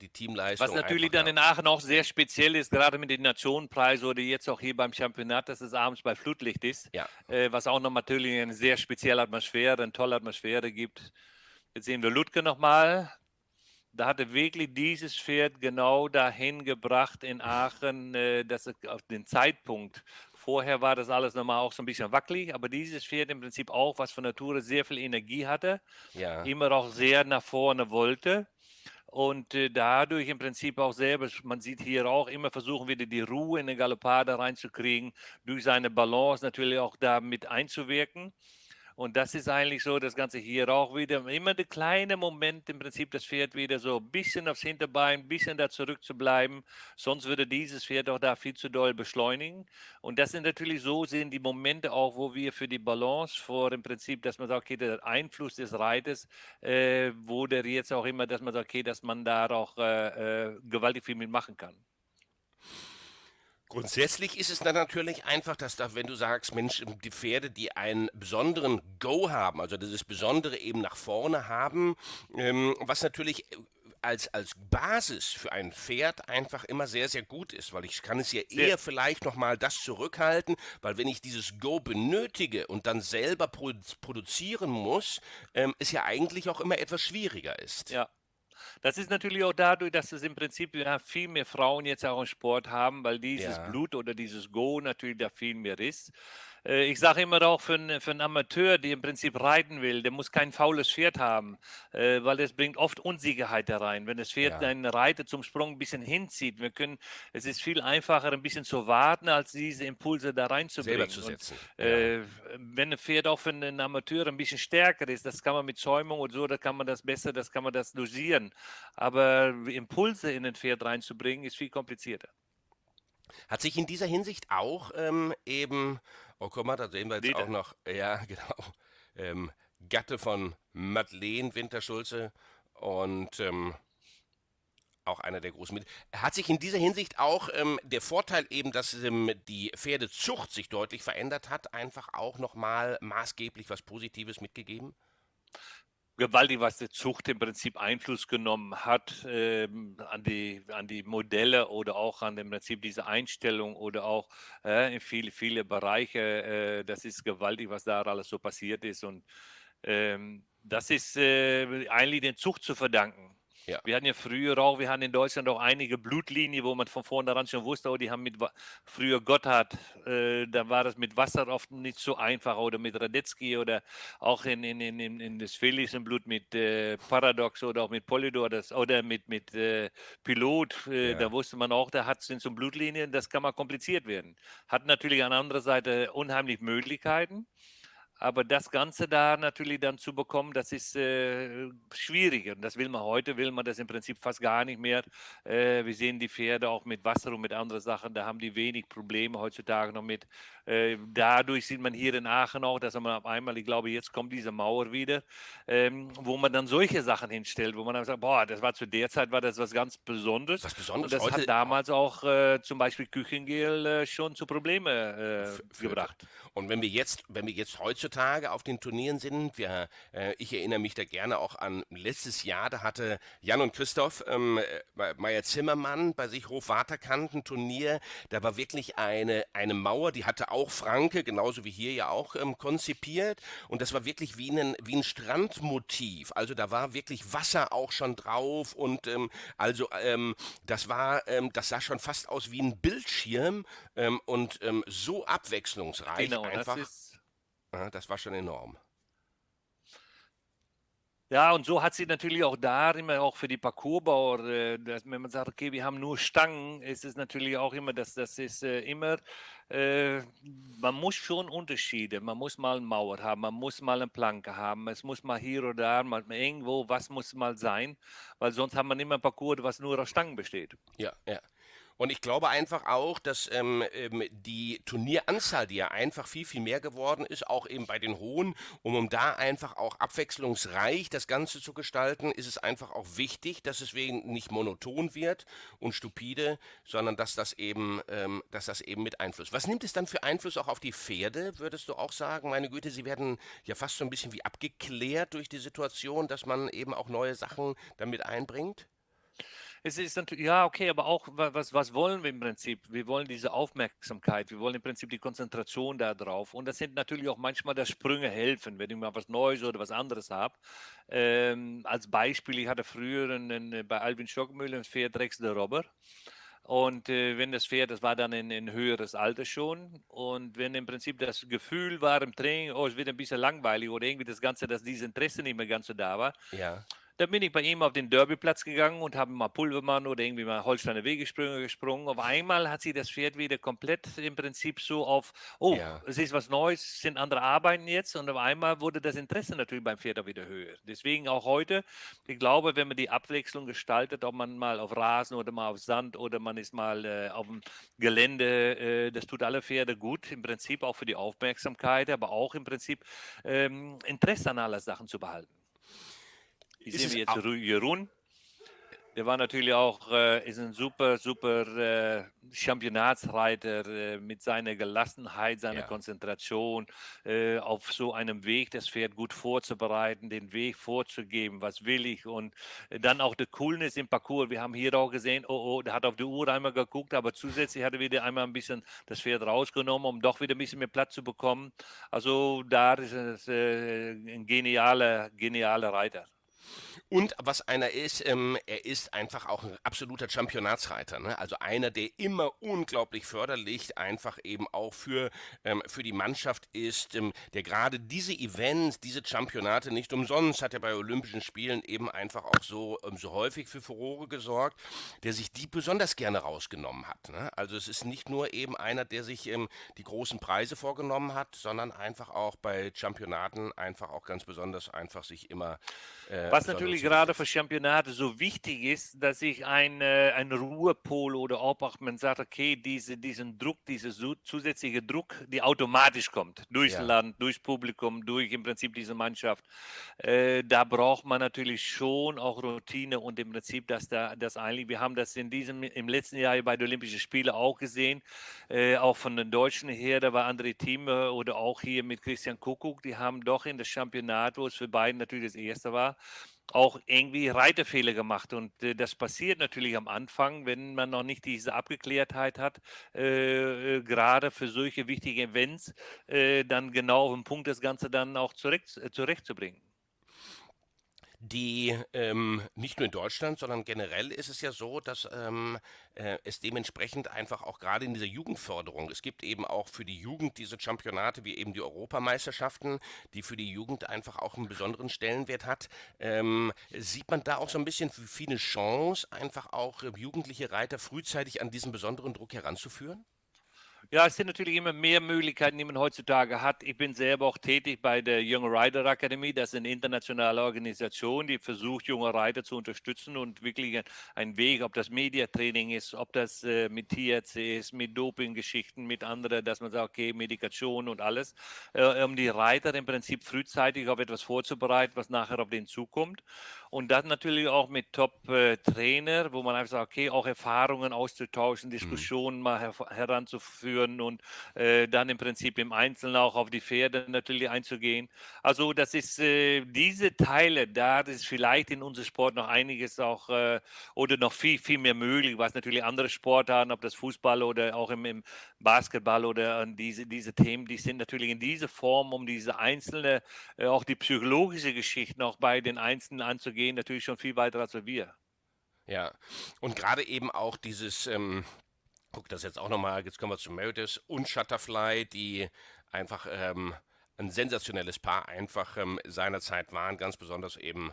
die Teamleistung. Was natürlich dann in Aachen auch sehr speziell ist, gerade mit den Nationenpreisen oder jetzt auch hier beim Championat, dass es abends bei Flutlicht ist. Ja. Äh, was auch noch natürlich eine sehr spezielle Atmosphäre, eine tolle Atmosphäre gibt. Jetzt sehen wir Ludke nochmal. Da hatte wirklich dieses Pferd genau dahin gebracht in Aachen, äh, dass es auf den Zeitpunkt Vorher war das alles nochmal auch so ein bisschen wackelig, aber dieses Pferd im Prinzip auch, was von Natur sehr viel Energie hatte, ja. immer auch sehr nach vorne wollte und äh, dadurch im Prinzip auch selber, man sieht hier auch immer versuchen wieder die Ruhe in den Galoppade reinzukriegen, durch seine Balance natürlich auch da mit einzuwirken. Und das ist eigentlich so, das Ganze hier auch wieder, immer der kleine Moment im Prinzip, das Pferd wieder so ein bisschen aufs Hinterbein, ein bisschen da zurück zu bleiben. Sonst würde dieses Pferd auch da viel zu doll beschleunigen. Und das sind natürlich so, sind die Momente auch, wo wir für die Balance vor im Prinzip, dass man sagt, okay, der Einfluss des Reiters, äh, wo der jetzt auch immer, dass man sagt, okay, dass man da auch äh, äh, gewaltig viel mitmachen kann. Grundsätzlich ist es dann natürlich einfach, dass da, wenn du sagst, Mensch, die Pferde, die einen besonderen Go haben, also dieses Besondere eben nach vorne haben, ähm, was natürlich als, als Basis für ein Pferd einfach immer sehr, sehr gut ist, weil ich kann es ja eher ja. vielleicht nochmal das zurückhalten, weil wenn ich dieses Go benötige und dann selber produzieren muss, ähm, es ja eigentlich auch immer etwas schwieriger ist. Ja, das ist natürlich auch dadurch, dass es im Prinzip ja, viel mehr Frauen jetzt auch im Sport haben, weil dieses ja. Blut oder dieses Go natürlich da viel mehr ist. Äh, ich sage immer auch für, einen, für einen Amateur, der im Prinzip reiten will, der muss kein faules Pferd haben, äh, weil es bringt oft Unsicherheit da rein. Wenn das Pferd ja. einen Reiter zum Sprung ein bisschen hinzieht, wir können, es ist viel einfacher, ein bisschen zu warten, als diese Impulse da reinzubringen. Selber zu setzen. Und, äh, wenn ein Pferd auch für einen Amateur ein bisschen stärker ist, das kann man mit Zäumung und so, da kann man das besser, das kann man das dosieren. Aber Impulse in ein Pferd reinzubringen, ist viel komplizierter. Hat sich in dieser Hinsicht auch ähm, eben Oh, guck mal, da sehen wir jetzt Lieder. auch noch, ja, [LAUGHS] genau, ähm, Gatte von Madeleine Winterschulze und ähm, auch einer der großen mit. Hat sich in dieser Hinsicht auch ähm, der Vorteil eben, dass ähm, die Pferdezucht sich deutlich verändert hat, einfach auch nochmal maßgeblich was Positives mitgegeben? Gewaltig, was die Zucht im Prinzip Einfluss genommen hat ähm, an, die, an die Modelle oder auch an im Prinzip diese Einstellung oder auch äh, in viele, viele Bereiche. Äh, das ist gewaltig, was da alles so passiert ist. Und ähm, das ist äh, eigentlich den Zucht zu verdanken. Ja. Wir hatten ja früher auch, wir hatten in Deutschland auch einige Blutlinien, wo man von vornherein schon wusste, oh, die haben mit früher Gotthard, äh, da war das mit Wasser oft nicht so einfach oder mit Radetzky oder auch in, in, in, in das Felix Blut mit äh, Paradox oder auch mit Polydor das, oder mit, mit äh, Pilot, äh, ja. da wusste man auch, da hat es so Blutlinien, das kann mal kompliziert werden. Hat natürlich an anderer Seite unheimlich Möglichkeiten. Aber das Ganze da natürlich dann zu bekommen, das ist äh, schwierig. Und das will man heute, will man das im Prinzip fast gar nicht mehr. Äh, wir sehen die Pferde auch mit Wasser und mit anderen Sachen, da haben die wenig Probleme heutzutage noch mit. Äh, dadurch sieht man hier in Aachen auch, dass man auf einmal, ich glaube, jetzt kommt diese Mauer wieder, ähm, wo man dann solche Sachen hinstellt, wo man dann sagt, boah, das war zu der Zeit, war das was ganz Besonderes. Was Besonderes. Und das heute hat damals auch äh, zum Beispiel Küchengel äh, schon zu Problemen äh, gebracht. Und wenn wir jetzt, wenn wir jetzt heutzutage heutzutage auf den Turnieren sind. Wir, äh, ich erinnere mich da gerne auch an letztes Jahr, da hatte Jan und Christoph ähm, äh, Meier Zimmermann bei sich Hof-Waterkant ein Turnier. Da war wirklich eine, eine Mauer, die hatte auch Franke, genauso wie hier ja auch ähm, konzipiert. Und das war wirklich wie ein, wie ein Strandmotiv. Also da war wirklich Wasser auch schon drauf und ähm, also ähm, das war, ähm, das sah schon fast aus wie ein Bildschirm ähm, und ähm, so abwechslungsreich genau, einfach. Das ist das war schon enorm. Ja, und so hat sie natürlich auch da immer auch für die Parcoursbauer, äh, dass, wenn man sagt, okay, wir haben nur Stangen, ist es natürlich auch immer, dass das ist äh, immer, äh, man muss schon Unterschiede, man muss mal eine Mauer haben, man muss mal eine Planke haben, es muss mal hier oder da, mal irgendwo, was muss mal sein, weil sonst haben wir immer ein Parcours, was nur aus Stangen besteht. Ja, ja. Und ich glaube einfach auch, dass ähm, ähm, die Turnieranzahl, die ja einfach viel, viel mehr geworden ist, auch eben bei den Hohen, um, um da einfach auch abwechslungsreich das Ganze zu gestalten, ist es einfach auch wichtig, dass es wegen nicht monoton wird und stupide, sondern dass das eben, ähm, dass das eben mit Einfluss. Was nimmt es dann für Einfluss auch auf die Pferde, würdest du auch sagen? Meine Güte, sie werden ja fast so ein bisschen wie abgeklärt durch die Situation, dass man eben auch neue Sachen damit einbringt? Es ist natürlich, ja, okay, aber auch, was, was wollen wir im Prinzip? Wir wollen diese Aufmerksamkeit, wir wollen im Prinzip die Konzentration da drauf. Und das sind natürlich auch manchmal, dass Sprünge helfen, wenn ich mal was Neues oder was anderes habe. Ähm, als Beispiel, ich hatte früher einen, bei Alvin Stockmüller ein Pferd Rex de Robber. Und äh, wenn das Pferd, das war dann in, in höheres Alter schon. Und wenn im Prinzip das Gefühl war im Training, oh, es wird ein bisschen langweilig oder irgendwie das Ganze, dass dieses Interesse nicht mehr ganz so da war, ja dann bin ich bei ihm auf den Derbyplatz gegangen und habe mal Pulvermann oder irgendwie mal Holsteiner Wegesprünge gesprungen. Auf einmal hat sich das Pferd wieder komplett im Prinzip so auf, oh, ja. es ist was Neues, es sind andere Arbeiten jetzt und auf einmal wurde das Interesse natürlich beim Pferd auch wieder höher. Deswegen auch heute, ich glaube, wenn man die Abwechslung gestaltet, ob man mal auf Rasen oder mal auf Sand oder man ist mal äh, auf dem Gelände, äh, das tut alle Pferde gut, im Prinzip auch für die Aufmerksamkeit, aber auch im Prinzip ähm, Interesse an aller Sachen zu behalten. Wie sehen wir jetzt Jeroen? Der war natürlich auch, äh, ist ein super, super äh, Championatsreiter äh, mit seiner Gelassenheit, seiner ja. Konzentration, äh, auf so einem Weg das Pferd gut vorzubereiten, den Weg vorzugeben, was will ich und dann auch der Coolness im Parcours. Wir haben hier auch gesehen, oh, oh, der hat auf die Uhr einmal geguckt, aber zusätzlich hat er wieder einmal ein bisschen das Pferd rausgenommen, um doch wieder ein bisschen mehr Platz zu bekommen. Also da ist es äh, ein genialer, genialer Reiter. Und was einer ist, ähm, er ist einfach auch ein absoluter Championatsreiter. Ne? Also einer, der immer unglaublich förderlich einfach eben auch für, ähm, für die Mannschaft ist, ähm, der gerade diese Events, diese Championate nicht umsonst hat er bei Olympischen Spielen eben einfach auch so, ähm, so häufig für Furore gesorgt, der sich die besonders gerne rausgenommen hat. Ne? Also es ist nicht nur eben einer, der sich ähm, die großen Preise vorgenommen hat, sondern einfach auch bei Championaten einfach auch ganz besonders einfach sich immer äh, Was natürlich gerade für Championate so wichtig ist, dass ich ein, äh, ein Ruhepol oder ob auch man sagt, okay, diese, diesen Druck, dieser zusätzliche Druck, die automatisch kommt, durchs ja. Land, durchs Publikum, durch im Prinzip diese Mannschaft, äh, da braucht man natürlich schon auch Routine und im Prinzip, dass da das eigentlich, wir haben das in diesem, im letzten Jahr bei den Olympischen Spielen auch gesehen, äh, auch von den Deutschen her, da war andere Teams oder auch hier mit Christian Kuckuck, die haben doch in das Championat, wo es für beiden natürlich das erste war, auch irgendwie Reitefehler gemacht. Und äh, das passiert natürlich am Anfang, wenn man noch nicht diese Abgeklärtheit hat, äh, äh gerade für solche wichtigen Events, äh, dann genau auf den Punkt das Ganze dann auch zurecht, äh, zurechtzubringen die ähm, nicht nur in Deutschland, sondern generell ist es ja so, dass ähm, äh, es dementsprechend einfach auch gerade in dieser Jugendförderung, es gibt eben auch für die Jugend diese Championate wie eben die Europameisterschaften, die für die Jugend einfach auch einen besonderen Stellenwert hat. Ähm, sieht man da auch so ein bisschen wie eine Chance, einfach auch äh, jugendliche Reiter frühzeitig an diesen besonderen Druck heranzuführen? Ja, es sind natürlich immer mehr Möglichkeiten, die man heutzutage hat. Ich bin selber auch tätig bei der Young Rider Academy. Das ist eine internationale Organisation, die versucht, junge Reiter zu unterstützen und wirklich einen Weg, ob das Mediatraining ist, ob das äh, mit THC ist, mit Dopinggeschichten, mit anderen, dass man sagt, okay, Medikation und alles, äh, um die Reiter im Prinzip frühzeitig auf etwas vorzubereiten, was nachher auf den zukommt. Und dann natürlich auch mit Top-Trainer, wo man einfach sagt, okay, auch Erfahrungen auszutauschen, mhm. Diskussionen mhm. mal her heranzuführen und äh, dann im Prinzip im Einzelnen auch auf die Pferde natürlich einzugehen. Also das ist äh, diese Teile, da ist vielleicht in unserem Sport noch einiges auch äh, oder noch viel, viel mehr möglich, was natürlich andere Sportarten, ob das Fußball oder auch im, im Basketball oder diese, diese Themen, die sind natürlich in dieser Form, um diese einzelne, äh, auch die psychologische Geschichte noch bei den Einzelnen anzugehen gehen natürlich schon viel weiter als wir. Ja, und gerade eben auch dieses, ähm, guck das jetzt auch nochmal, jetzt kommen wir zu Meredith und Shutterfly, die einfach ähm, ein sensationelles Paar einfach ähm, seinerzeit waren, ganz besonders eben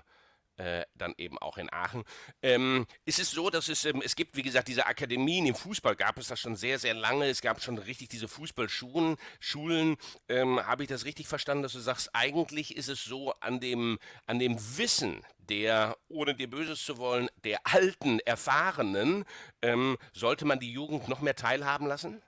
äh, dann eben auch in Aachen. Ähm, ist es so, dass es, ähm, es gibt, wie gesagt, diese Akademien im Fußball, gab es das schon sehr, sehr lange. Es gab schon richtig diese Fußballschulen. Schulen, ähm, habe ich das richtig verstanden, dass du sagst, eigentlich ist es so, an dem, an dem Wissen der, ohne dir Böses zu wollen, der alten, erfahrenen, ähm, sollte man die Jugend noch mehr teilhaben lassen?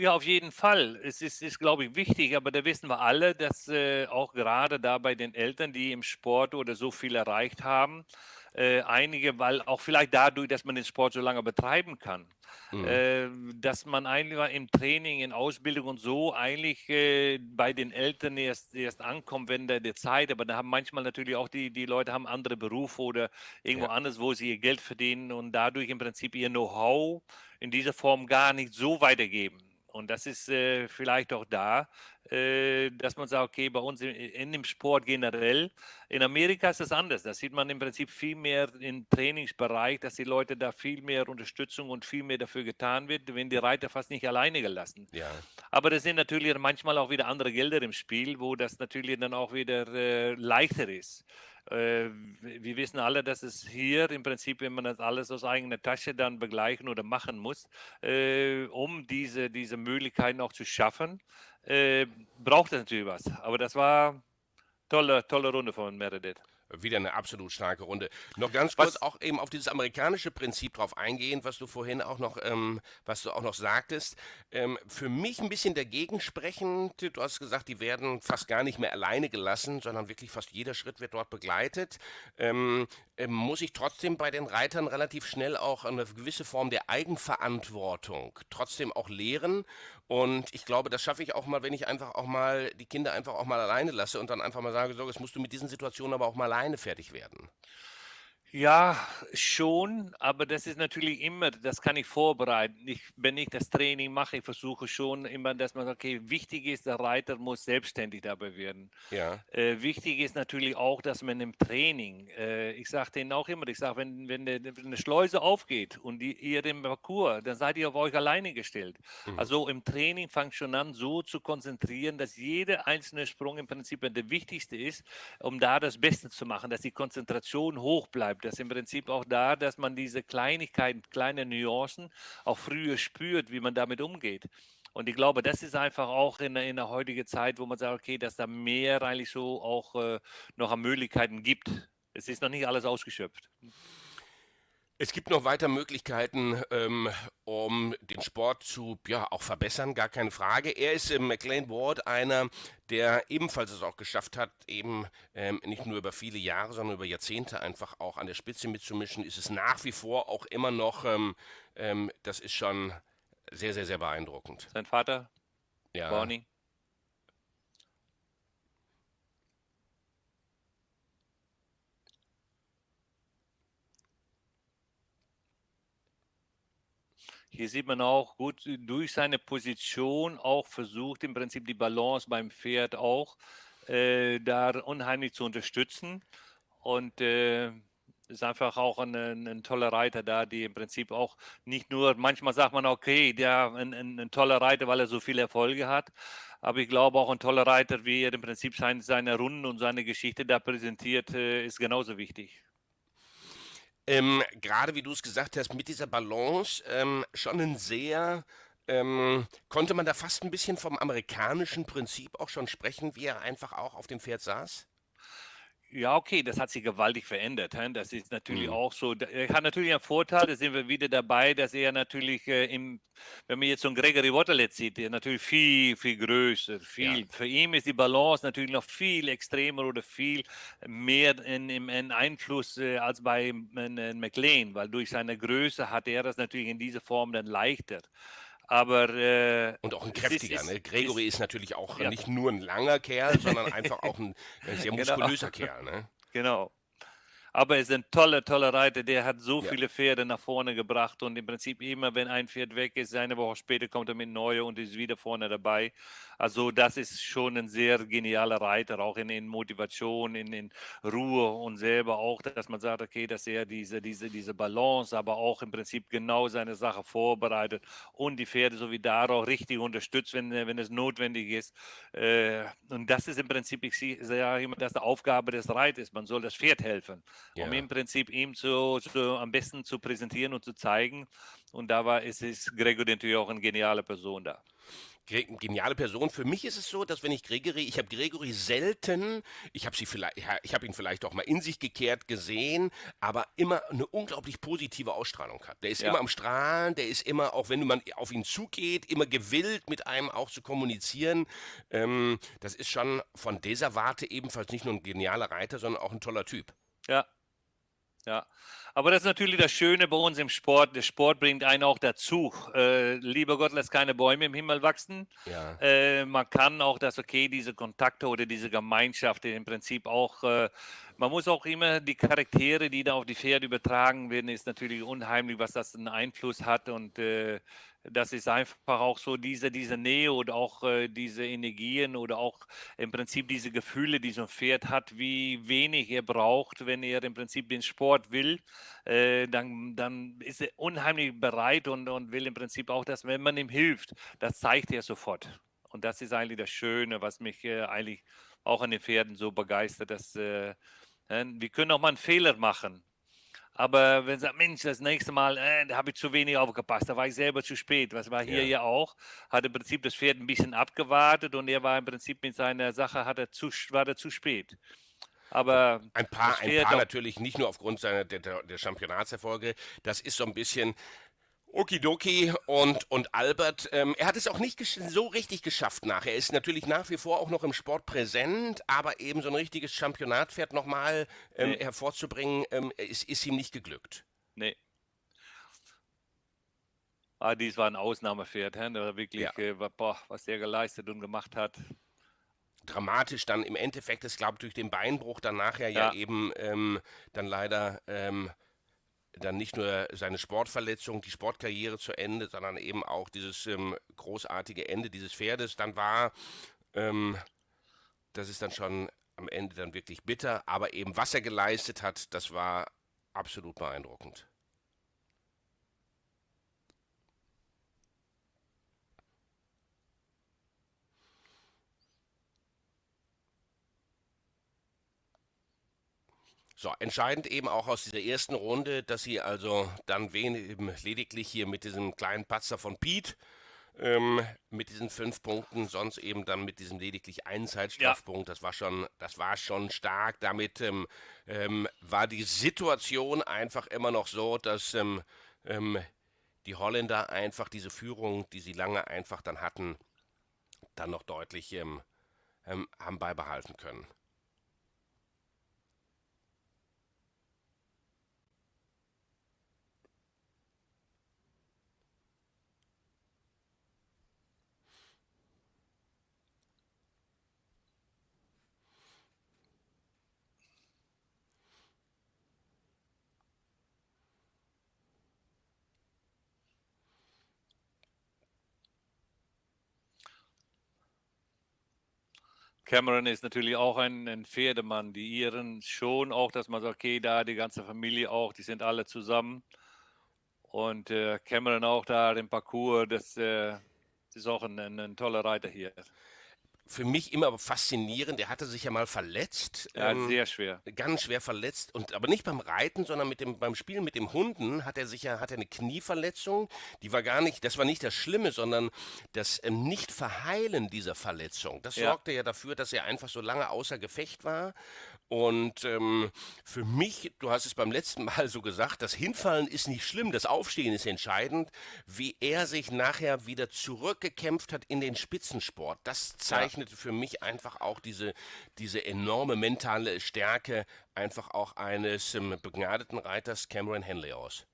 Ja, auf jeden Fall. Es ist, ist glaube ich, wichtig, aber da wissen wir alle, dass äh, auch gerade da bei den Eltern, die im Sport oder so viel erreicht haben, äh, einige, weil auch vielleicht dadurch, dass man den Sport so lange betreiben kann, mhm. äh, dass man eigentlich im Training, in Ausbildung und so eigentlich äh, bei den Eltern erst, erst ankommt, wenn der, der Zeit, aber da haben manchmal natürlich auch die, die Leute haben andere Berufe oder irgendwo ja. anders, wo sie ihr Geld verdienen und dadurch im Prinzip ihr Know-how in dieser Form gar nicht so weitergeben. Und das ist äh, vielleicht auch da, äh, dass man sagt, okay, bei uns in, in, dem Sport generell, in Amerika ist das anders. Da sieht man im Prinzip viel mehr im Trainingsbereich, dass die Leute da viel mehr Unterstützung und viel mehr dafür getan wird, wenn die Reiter fast nicht alleine gelassen. Ja. Aber das sind natürlich manchmal auch wieder andere Gelder im Spiel, wo das natürlich dann auch wieder äh, leichter ist. Äh, wir wissen alle, dass es hier im Prinzip, wenn man das alles aus eigener Tasche dann begleichen oder machen muss, äh, um diese, diese Möglichkeiten auch zu schaffen, äh, braucht es natürlich was. Aber das war tolle, tolle Runde von Meredith. Wieder eine absolut starke Runde. Noch ganz kurz was? auch eben auf dieses amerikanische Prinzip drauf eingehen, was du vorhin auch noch, ähm, was du auch noch sagtest. Ähm, für mich ein bisschen dagegen sprechend. Du hast gesagt, die werden fast gar nicht mehr alleine gelassen, sondern wirklich fast jeder Schritt wird dort begleitet. Ähm, ähm muss ich trotzdem bei den Reitern relativ schnell auch eine gewisse Form der Eigenverantwortung trotzdem auch lehren und ich glaube, das schaffe ich auch mal, wenn ich einfach auch mal die Kinder einfach auch mal alleine lasse und dann einfach mal sage, so, jetzt musst du mit diesen Situationen aber auch mal alleine fertig werden. Ja, schon, aber das ist natürlich immer, das kann ich vorbereiten. Ich, wenn ich das Training mache, ich versuche schon immer, dass man sagt, okay, wichtig ist, der Reiter muss selbstständig dabei werden. Ja. Äh, wichtig ist natürlich auch, dass man im Training, äh, ich sage denen auch immer, ich sage, wenn, wenn, eine, wenn eine Schleuse aufgeht und die, ihr im Parcours, dann seid ihr auf euch alleine gestellt. Mhm. Also im Training fangt schon an, so zu konzentrieren, dass jeder einzelne Sprung im Prinzip der wichtigste ist, um da das Beste zu machen, dass die Konzentration hoch bleibt das ist im Prinzip auch da, dass man diese Kleinigkeiten, kleine Nuancen auch früher spürt, wie man damit umgeht. Und ich glaube, das ist einfach auch in, in der heutigen Zeit, wo man sagt, okay, dass da mehr eigentlich so auch äh, noch an Möglichkeiten gibt. Es ist noch nicht alles ausgeschöpft. Es gibt noch weiter Möglichkeiten, ähm, um den Sport zu ja, auch verbessern, gar keine Frage. Er ist im McLean Ward einer, der ebenfalls es auch geschafft hat, eben ähm, nicht nur über viele Jahre, sondern über Jahrzehnte einfach auch an der Spitze mitzumischen. Ist es nach wie vor auch immer noch, ähm, ähm das ist schon sehr, sehr, sehr beeindruckend. Sein Vater, ja. Barney. Hier sieht man auch gut durch seine Position auch versucht im Prinzip die Balance beim Pferd auch äh, da unheimlich zu unterstützen und äh, ist einfach auch ein, ein, toller Reiter da, die im Prinzip auch nicht nur, manchmal sagt man, okay, der ein, ein, ein, toller Reiter, weil er so viele Erfolge hat, aber ich glaube auch ein toller Reiter, wie er im Prinzip sein, seine Runden und seine Geschichte da präsentiert, äh, ist genauso wichtig. Ähm, Gerade wie du es gesagt hast, mit dieser Balance ähm, schon ein sehr, ähm, konnte man da fast ein bisschen vom amerikanischen Prinzip auch schon sprechen, wie er einfach auch auf dem Pferd saß? Ja, okay, das hat sich gewaltig verändert. Das ist natürlich mhm. auch so. Er hat natürlich einen Vorteil, da sind wir wieder dabei, dass er natürlich, äh, im, wenn man jetzt so einen Gregory Waterlet sieht, der natürlich viel, viel größer, viel. Ja. Für ihn ist die Balance natürlich noch viel extremer oder viel mehr in, in, in Einfluss äh, als bei in, McLean, weil durch seine Größe hat er das natürlich in dieser Form dann leichter. Aber äh, und auch ein kräftiger. Ist, ne? Gregory ist, ist, natürlich auch ja. nicht nur ein langer Kerl, sondern einfach auch ein sehr [LAUGHS] genau. muskulöser genau. Kerl. Ne? Genau. Aber er ist ein toller, toller Reiter. Der hat so ja. viele Pferde nach vorne gebracht und im Prinzip immer, wenn ein Pferd weg ist, eine Woche später kommt er mit neue und ist wieder vorne dabei. Also das ist schon ein sehr genialer Reiter, auch in, in Motivation, in, in, Ruhe und selber auch, dass man sagt, okay, dass er diese, diese, diese Balance, aber auch im Prinzip genau seine Sache vorbereitet und die Pferde so wie darauf richtig unterstützt, wenn, wenn es notwendig ist. Äh, und das ist im Prinzip, ich sage immer, das ist die Aufgabe des Reiters. Man soll das Pferd helfen, ja. um im Prinzip ihm zu, zu, am besten zu präsentieren und zu zeigen. Und da war, ist, ist Gregor natürlich auch eine geniale Person da geniale Person. Für mich ist es so, dass wenn ich Gregory, ich habe Gregory selten, ich habe sie vielleicht, ich habe ihn vielleicht auch mal in sich gekehrt gesehen, aber immer eine unglaublich positive Ausstrahlung hat. Der ist ja. immer am Strahlen, der ist immer, auch wenn man auf ihn zugeht, immer gewillt, mit einem auch zu kommunizieren. Ähm, das ist schon von dieser Warte ebenfalls nicht nur ein genialer Reiter, sondern auch ein toller Typ. Ja, ja, aber das ist natürlich das Schöne bei uns im Sport. Der Sport bringt einen auch dazu. Äh, lieber Gott lässt keine Bäume im Himmel wachsen. Ja. Äh, man kann auch das, okay, diese Kontakte oder diese Gemeinschaft im Prinzip auch, äh, man muss auch immer die Charaktere, die da auf die Pferde übertragen werden, ist natürlich unheimlich, was das einen Einfluss hat und äh, das ist einfach auch so diese, diese Nähe oder auch äh, diese Energien oder auch im Prinzip diese Gefühle, die so ein Pferd hat, wie wenig er braucht, wenn er im Prinzip den Sport will, äh, dann, dann ist er unheimlich bereit und, und will im Prinzip auch, dass wenn man ihm hilft, das zeigt er sofort. Und das ist eigentlich das Schöne, was mich äh, eigentlich auch an den Pferden so begeistert, dass äh, wir können auch mal einen Fehler machen. Aber wenn sagt, Mensch, das nächste Mal, äh, habe ich zu wenig aufgepasst, da war ich selber zu spät. Was war hier ja. ja auch? Hat im Prinzip das Pferd ein bisschen abgewartet und er war im Prinzip mit seiner Sache, hat er zu, war er zu spät. Aber ein paar, ein paar natürlich nicht nur aufgrund seiner der, der Championatserfolge. Das ist so ein bisschen Okidoki und, und Albert, ähm, er hat es auch nicht so richtig geschafft nach. Er ist natürlich nach wie vor auch noch im Sport präsent, aber eben so ein richtiges Championatpferd nochmal ähm, nee. hervorzubringen, ähm, ist, ist ihm nicht geglückt. Nee. Ah, dies war ein Ausnahmepferd, he? Der wirklich, ja. äh, boah, was der geleistet und gemacht hat. Dramatisch dann im Endeffekt, ich glaube, durch den Beinbruch dann nachher ja, ja eben ähm, dann leider ähm, dann nicht nur seine Sportverletzung, die Sportkarriere zu Ende, sondern eben auch dieses ähm, großartige Ende dieses Pferdes. Dann war, ähm, das ist dann schon am Ende dann wirklich bitter, aber eben was er geleistet hat, das war absolut beeindruckend. So, entscheidend eben auch aus dieser ersten Runde, dass sie also dann wen eben lediglich hier mit diesem kleinen Patzer von Pete ähm, mit diesen fünf Punkten, sonst eben dann mit diesem lediglich einen Zeitstrafpunkt. Ja. Das war schon, das war schon stark. Damit ähm, ähm, war die Situation einfach immer noch so, dass ähm, ähm, die Holländer einfach diese Führung, die sie lange einfach dann hatten, dann noch deutlich ähm, haben beibehalten können. Cameron ist natürlich auch ein, ein Pferdemann. Die Iren schon auch, dass man sagt, okay, da die ganze Familie auch, die sind alle zusammen. Und äh, Cameron auch da im Parcours, das, äh, ist auch ein, ein, ein toller Reiter hier für mich immer faszinierend. Der hatte sich ja mal verletzt. Ja, ähm, sehr schwer. Ganz schwer verletzt. Und aber nicht beim Reiten, sondern mit dem, beim Spielen mit dem Hunden hat er sich ja, hat er eine Knieverletzung. Die war gar nicht, das war nicht das Schlimme, sondern das ähm, Nicht-Verheilen dieser Verletzung. Das ja. sorgte ja dafür, dass er einfach so lange außer Gefecht war. Und ähm, für mich, du hast es beim letzten Mal so gesagt, das Hinfallen ist nicht schlimm, das Aufstehen ist entscheidend. Wie er sich nachher wieder zurückgekämpft hat in den Spitzensport, das zeichnete ja. für mich einfach auch diese, diese enorme mentale Stärke einfach auch eines ähm, begnadeten Reiters Cameron Henley aus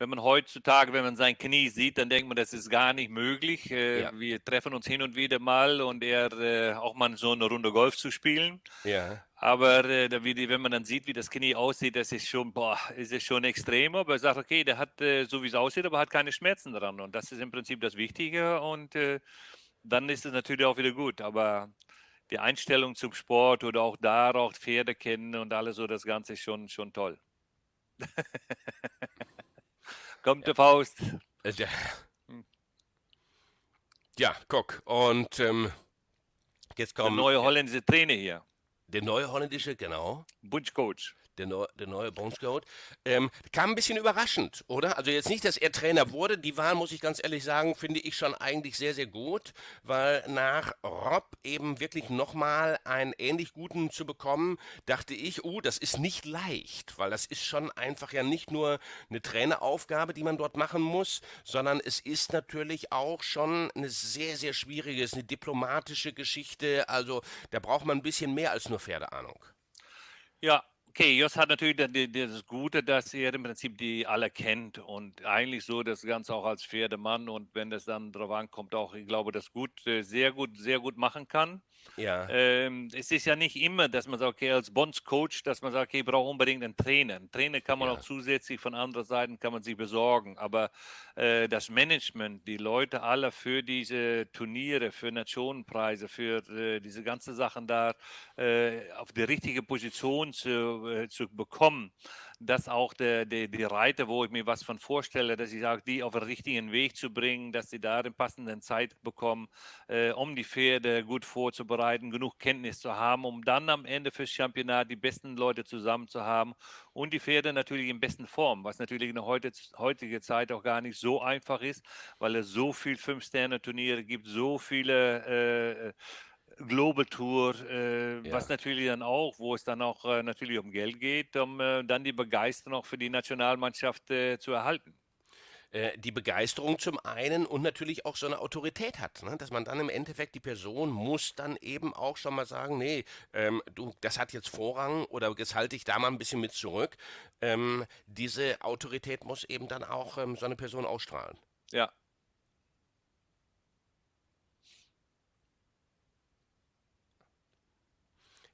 wenn man heutzutage, wenn man sein Knie sieht, dann denkt man, das ist gar nicht möglich. Äh, ja. Wir treffen uns hin und wieder mal und er äh, auch mal so eine Runde Golf zu spielen. Ja. Aber äh, wenn man dann sieht, wie das Knie aussieht, das ist schon, boah, ist es schon extrem. Aber er sagt, okay, der hat äh, so wie es aussieht, aber hat keine Schmerzen dran. Und das ist im Prinzip das Wichtige. Und äh, dann ist es natürlich auch wieder gut. Aber die Einstellung zum Sport oder auch darauf Pferde kennen und alles so, das Ganze ist schon, schon toll. [LAUGHS] Kommt der Faust. Äh, ja, guck. Und ähm, jetzt kommt. Der neue holländische Trainer hier. Der neue holländische, genau. Bunchcoach der, Neu der neue Bones Goat. Ähm, kam ein bisschen überraschend, oder? Also jetzt nicht, dass er Trainer wurde. Die Wahl, muss ich ganz ehrlich sagen, finde ich schon eigentlich sehr, sehr gut, weil nach Rob eben wirklich nochmal einen ähnlich guten zu bekommen, dachte ich, oh, das ist nicht leicht, weil das ist schon einfach ja nicht nur eine Traineraufgabe, die man dort machen muss, sondern es ist natürlich auch schon eine sehr, sehr schwierige, eine diplomatische Geschichte. Also da braucht man ein bisschen mehr als nur Pferdeahnung. Ja, Okay, Jos hat natürlich das Gute, dass er im Prinzip die alle kennt und eigentlich so das Ganze auch als Pferdemann und wenn es dann drauf ankommt, auch, ich glaube, das gut, sehr gut, sehr gut machen kann. Ja. Ähm, es ist ja nicht immer, dass man sagt, okay, als Bonds-Coach, dass man sagt, okay, ich brauche unbedingt einen Trainer. Einen Trainer kann man ja. auch zusätzlich von anderen Seiten kann man sich besorgen, aber äh, das Management, die Leute alle für diese Turniere, für Nationenpreise, für äh, diese ganzen Sachen da äh, auf die richtige Position zu, äh, zu bekommen, dass auch der, der, die Reiter, wo ich mir was von vorstelle, dass ich sage, die auf den richtigen Weg zu bringen, dass sie da den passenden Zeit bekommen, äh, um die Pferde gut vorzubereiten, genug Kenntnis zu haben, um dann am Ende fürs Championat die besten Leute zusammen zu haben und die Pferde natürlich in besten Form, was natürlich in der heutige Zeit auch gar nicht so einfach ist, weil es so viele Fünf-Sterne-Turniere gibt, so viele äh, Global Tour, äh, ja. was natürlich dann auch, wo es dann auch äh, natürlich um Geld geht, um äh, dann die Begeisterung auch für die Nationalmannschaft äh, zu erhalten. Äh, die Begeisterung zum einen und natürlich auch so eine Autorität hat, ne? dass man dann im Endeffekt die Person muss dann eben auch schon mal sagen, nee, ähm, du, das hat jetzt Vorrang oder das halte ich da mal ein bisschen mit zurück. Ähm, diese Autorität muss eben dann auch ähm, so eine Person ausstrahlen. Ja,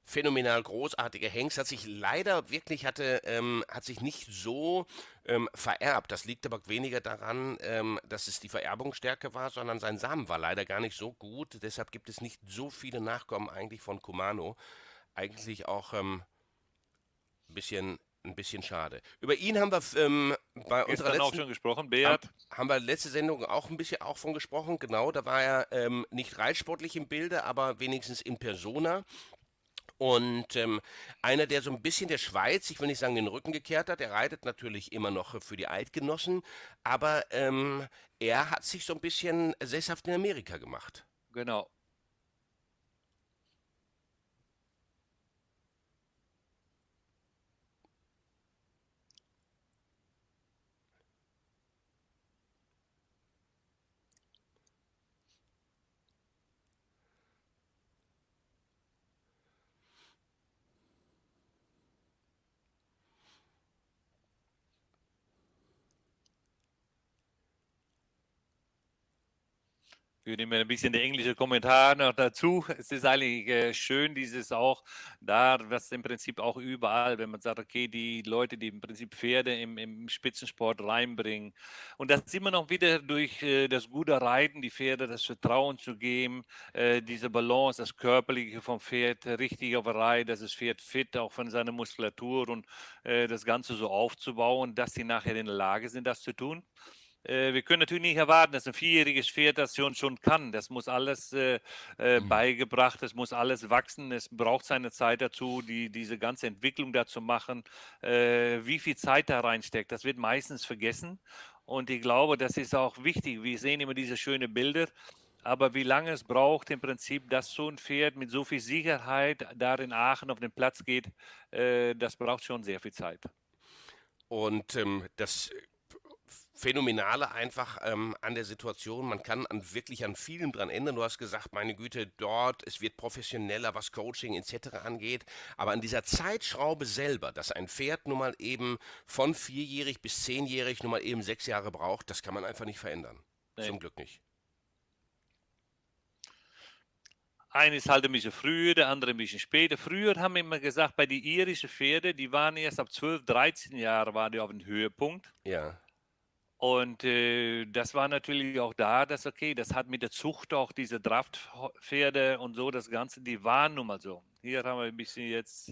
phänomenal großartige Hengst, hat sich leider wirklich hatte, ähm, hat sich nicht so ähm, vererbt. Das liegt aber weniger daran, ähm, dass es die Vererbungsstärke war, sondern sein Samen war leider gar nicht so gut. Deshalb gibt es nicht so viele Nachkommen eigentlich von Kumano. Eigentlich auch ähm, ein bisschen ein bisschen schade. Über ihn haben wir ähm, bei Gestern unserer letzten auch schon gesprochen, Beat. Haben, haben wir letzte Sendung auch ein bisschen auch von gesprochen. Genau, da war er ähm, nicht reitsportlich im Bilde, aber wenigstens in Persona. Und ähm, einer, der so ein bisschen der Schweiz, ich will nicht sagen den Rücken gekehrt hat, der reitet natürlich immer noch für die Eidgenossen, aber ähm, er hat sich so ein bisschen sesshaft in Amerika gemacht. Genau. Ich nehme ein bisschen der englische Kommentar noch dazu. Es ist eigentlich äh, schön, dieses auch da, was im Prinzip auch überall, wenn man sagt, okay, die Leute, die im Prinzip Pferde im, im Spitzensport reinbringen. Und das immer noch wieder durch äh, das gute Reiten, die Pferde das Vertrauen zu geben, äh, diese Balance, das Körperliche vom Pferd richtig auf der Reihe, dass das Pferd fit auch von seiner Muskulatur und äh, das Ganze so aufzubauen, dass sie nachher in der Lage sind, das zu tun. Äh, wir können natürlich nicht erwarten, dass ein vierjähriges Pferd das schon, schon kann. Das muss alles äh, äh, mhm. beigebracht, es muss alles wachsen, es braucht seine Zeit dazu, die, diese ganze Entwicklung dazu machen. Äh, wie viel Zeit da reinsteckt, das wird meistens vergessen. Und ich glaube, das ist auch wichtig. Wir sehen immer diese schönen Bilder. Aber wie lange es braucht, im Prinzip, dass so ein Pferd mit so viel Sicherheit da in Aachen auf den Platz geht, äh, das braucht schon sehr viel Zeit. Und ähm, das Phänomenale einfach ähm, an der Situation. Man kann an, wirklich an vielem dran ändern. Du hast gesagt, meine Güte, dort, es wird professioneller, was Coaching etc. angeht. Aber an dieser Zeitschraube selber, dass ein Pferd nun mal eben von vierjährig bis zehnjährig nun mal eben sechs Jahre braucht, das kann man einfach nicht verändern. Nee. Zum Glück nicht. Eines halt ein bisschen früher, der andere ein bisschen später. Früher haben wir immer gesagt, bei den irischen Pferden, die waren erst ab 12, 13 Jahren waren die auf dem Höhepunkt. Ja. Und äh, das war natürlich auch da, dass okay, das hat mit der Zucht auch diese Draftpferde und so, das Ganze, die waren nun mal so. Hier haben wir ein bisschen jetzt.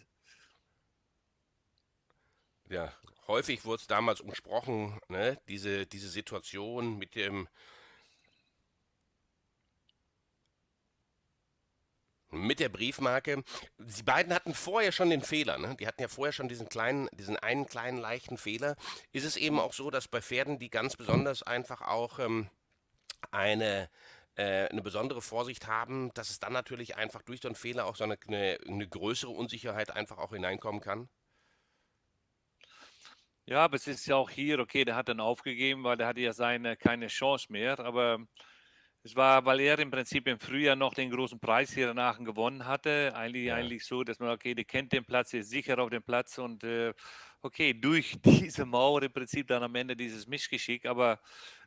Ja, häufig wurde es damals umsprochen, ne? diese, diese Situation mit dem mit der Briefmarke. Die beiden hatten vorher schon den Fehler, ne? Die hatten ja vorher schon diesen kleinen, diesen einen kleinen leichten Fehler. Ist es eben auch so, dass bei Pferden, die ganz besonders einfach auch ähm, eine äh, eine besondere Vorsicht haben, dass es dann natürlich einfach durch so einen Fehler auch so eine, eine, eine größere Unsicherheit einfach auch hineinkommen kann? Ja, aber es ist ja auch hier, okay, der hat dann aufgegeben, weil der hatte ja seine keine Chance mehr, aber es war, weil er im Prinzip im Frühjahr noch den großen Preis hier in Aachen gewonnen hatte. Eigentlich, ja. eigentlich so, dass man, okay, der kennt den Platz, ist sicher auf dem Platz und äh, okay, durch [LAUGHS] diese Mauer im Prinzip dann am Ende dieses Mischgeschick. Aber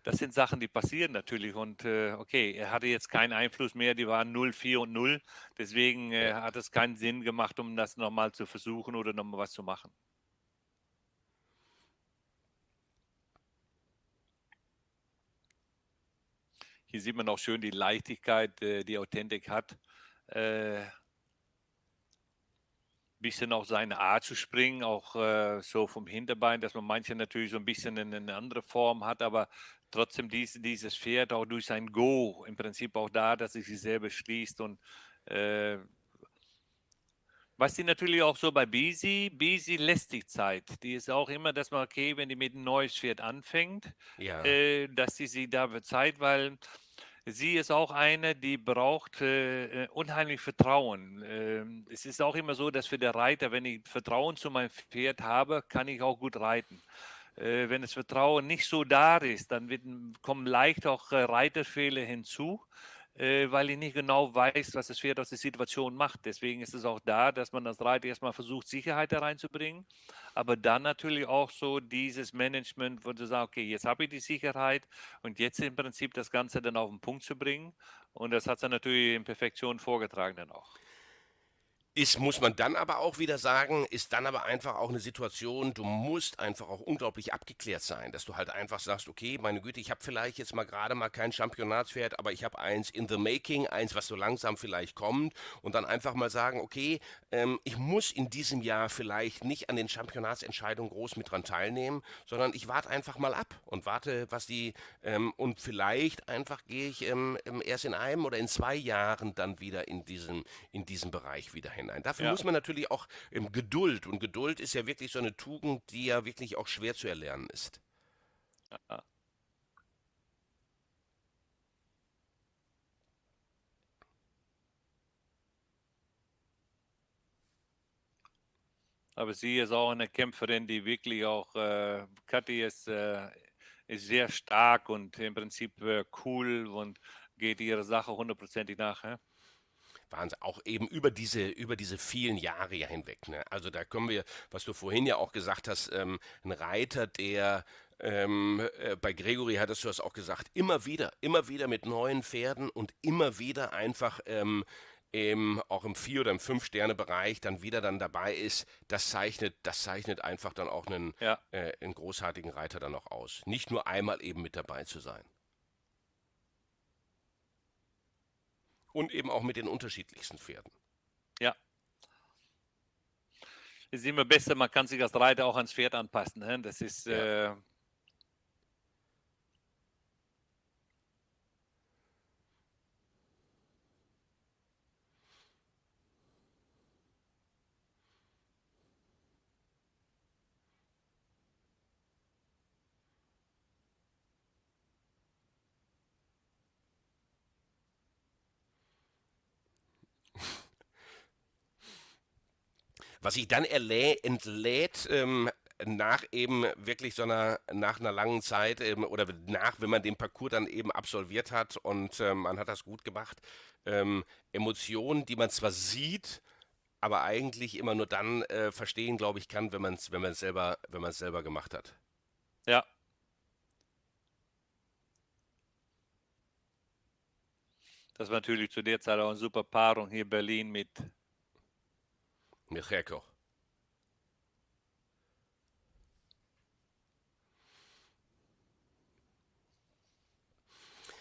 das sind Sachen, die passieren natürlich. Und äh, okay, er hatte jetzt keinen Einfluss mehr, die waren 0, 4 und 0. Deswegen äh, hat es keinen Sinn gemacht, um das nochmal zu versuchen oder nochmal was zu machen. Hier sieht man auch schön die Leichtigkeit, äh, die Authentik hat. Äh, bisschen auch seine Art zu springen, auch äh, so vom Hinterbein, dass man manche natürlich so ein bisschen in eine andere Form hat, aber trotzdem dies, dieses Pferd auch durch sein Go im Prinzip auch da, dass sich selber schließt und was die natürlich auch so bei Bisi, Bisi lässt die Zeit. Die ist auch immer, dass man, okay, wenn die mit einem neues Pferd anfängt, ja. äh, dass sie sich da Zeit, weil Sie ist auch eine, die braucht äh, äh, unheimlich Vertrauen. Ähm, es ist auch immer so, dass für den Reiter, wenn ich Vertrauen zu meinem Pferd habe, kann ich auch gut reiten. Äh, wenn das Vertrauen nicht so da ist, dann wird, kommen leicht auch äh, Reiterfehler hinzu äh, weil ich nicht genau weiß, was das Pferd aus der Situation macht. Deswegen ist es auch da, dass man als Reiter erstmal versucht, Sicherheit da reinzubringen, aber dann natürlich auch so dieses Management, wo du sagst, okay, jetzt habe ich die Sicherheit und jetzt im Prinzip das Ganze dann auf den Punkt zu bringen. Und das hat sie natürlich in Perfektion vorgetragen dann auch. Ist, muss man dann aber auch wieder sagen, ist dann aber einfach auch eine Situation, du musst einfach auch unglaublich abgeklärt sein, dass du halt einfach sagst, okay, meine Güte, ich habe vielleicht jetzt mal gerade mal kein Championatspferd, aber ich habe eins in the making, eins, was so langsam vielleicht kommt und dann einfach mal sagen, okay, ähm, ich muss in diesem Jahr vielleicht nicht an den Championatsentscheidungen groß mit dran teilnehmen, sondern ich warte einfach mal ab und warte, was die, ähm, und vielleicht einfach gehe ich ähm, erst in einem oder in zwei Jahren dann wieder in diesen, in diesen Bereich wieder hin hinein. Dafür ja. muss man natürlich auch ähm, Geduld und Geduld ist ja wirklich so eine Tugend, die ja wirklich auch schwer zu erlernen ist. Ja. Aber sie ist auch eine Kämpferin, die wirklich auch, äh, Kathi ist, äh, ist sehr stark und im Prinzip äh, cool und geht ihrer Sache hundertprozentig nach. Ja? Wahnsinn. Auch eben über diese, über diese vielen Jahre ja hinweg. Ne? Also da können wir, was du vorhin ja auch gesagt hast, ähm, ein Reiter, der ähm, äh, bei Gregory hattest du das auch gesagt, immer wieder, immer wieder mit neuen Pferden und immer wieder einfach ähm, im, auch im Vier- oder im Fünf-Sterne-Bereich dann wieder dann dabei ist, das zeichnet, das zeichnet einfach dann auch einen, ja. äh, einen großartigen Reiter dann auch aus. Nicht nur einmal eben mit dabei zu sein. Und eben auch mit den unterschiedlichsten Pferden. Ja. Es ist immer besser, man kann sich als Reiter auch ans Pferd anpassen. Ne? Das ist ja. äh, Was sich dann entlädt, ähm, nach eben wirklich so einer, nach einer langen Zeit ähm, oder nach, wenn man den Parcours dann eben absolviert hat und ähm, man hat das gut gemacht, ähm, Emotionen, die man zwar sieht, aber eigentlich immer nur dann äh, verstehen, glaube ich, kann, wenn man es wenn selber, selber gemacht hat. Ja. Das war natürlich zu der Zeit auch eine super Paarung hier in Berlin mit Milcheko.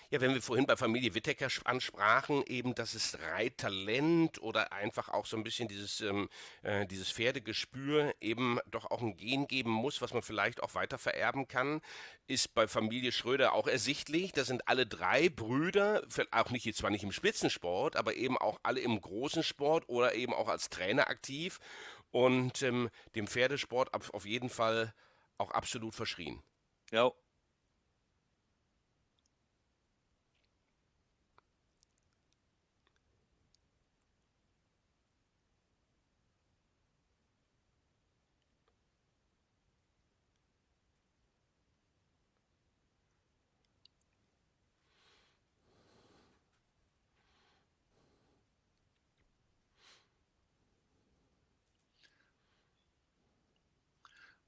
Ja, wenn wir vorhin bei Familie Wittecker ansprachen, eben, dass es Reittalent oder einfach auch so ein bisschen dieses, ähm, äh, dieses Pferdegespür eben doch auch ein Gen geben muss, was man vielleicht auch weiter vererben kann, ist bei Familie Schröder auch ersichtlich. Da sind alle drei Brüder, auch nicht zwar nicht im Spitzensport, aber eben auch alle im großen Sport oder eben auch als Trainer aktiv und ähm, dem Pferdesport auf jeden Fall auch absolut verschrien. Ja,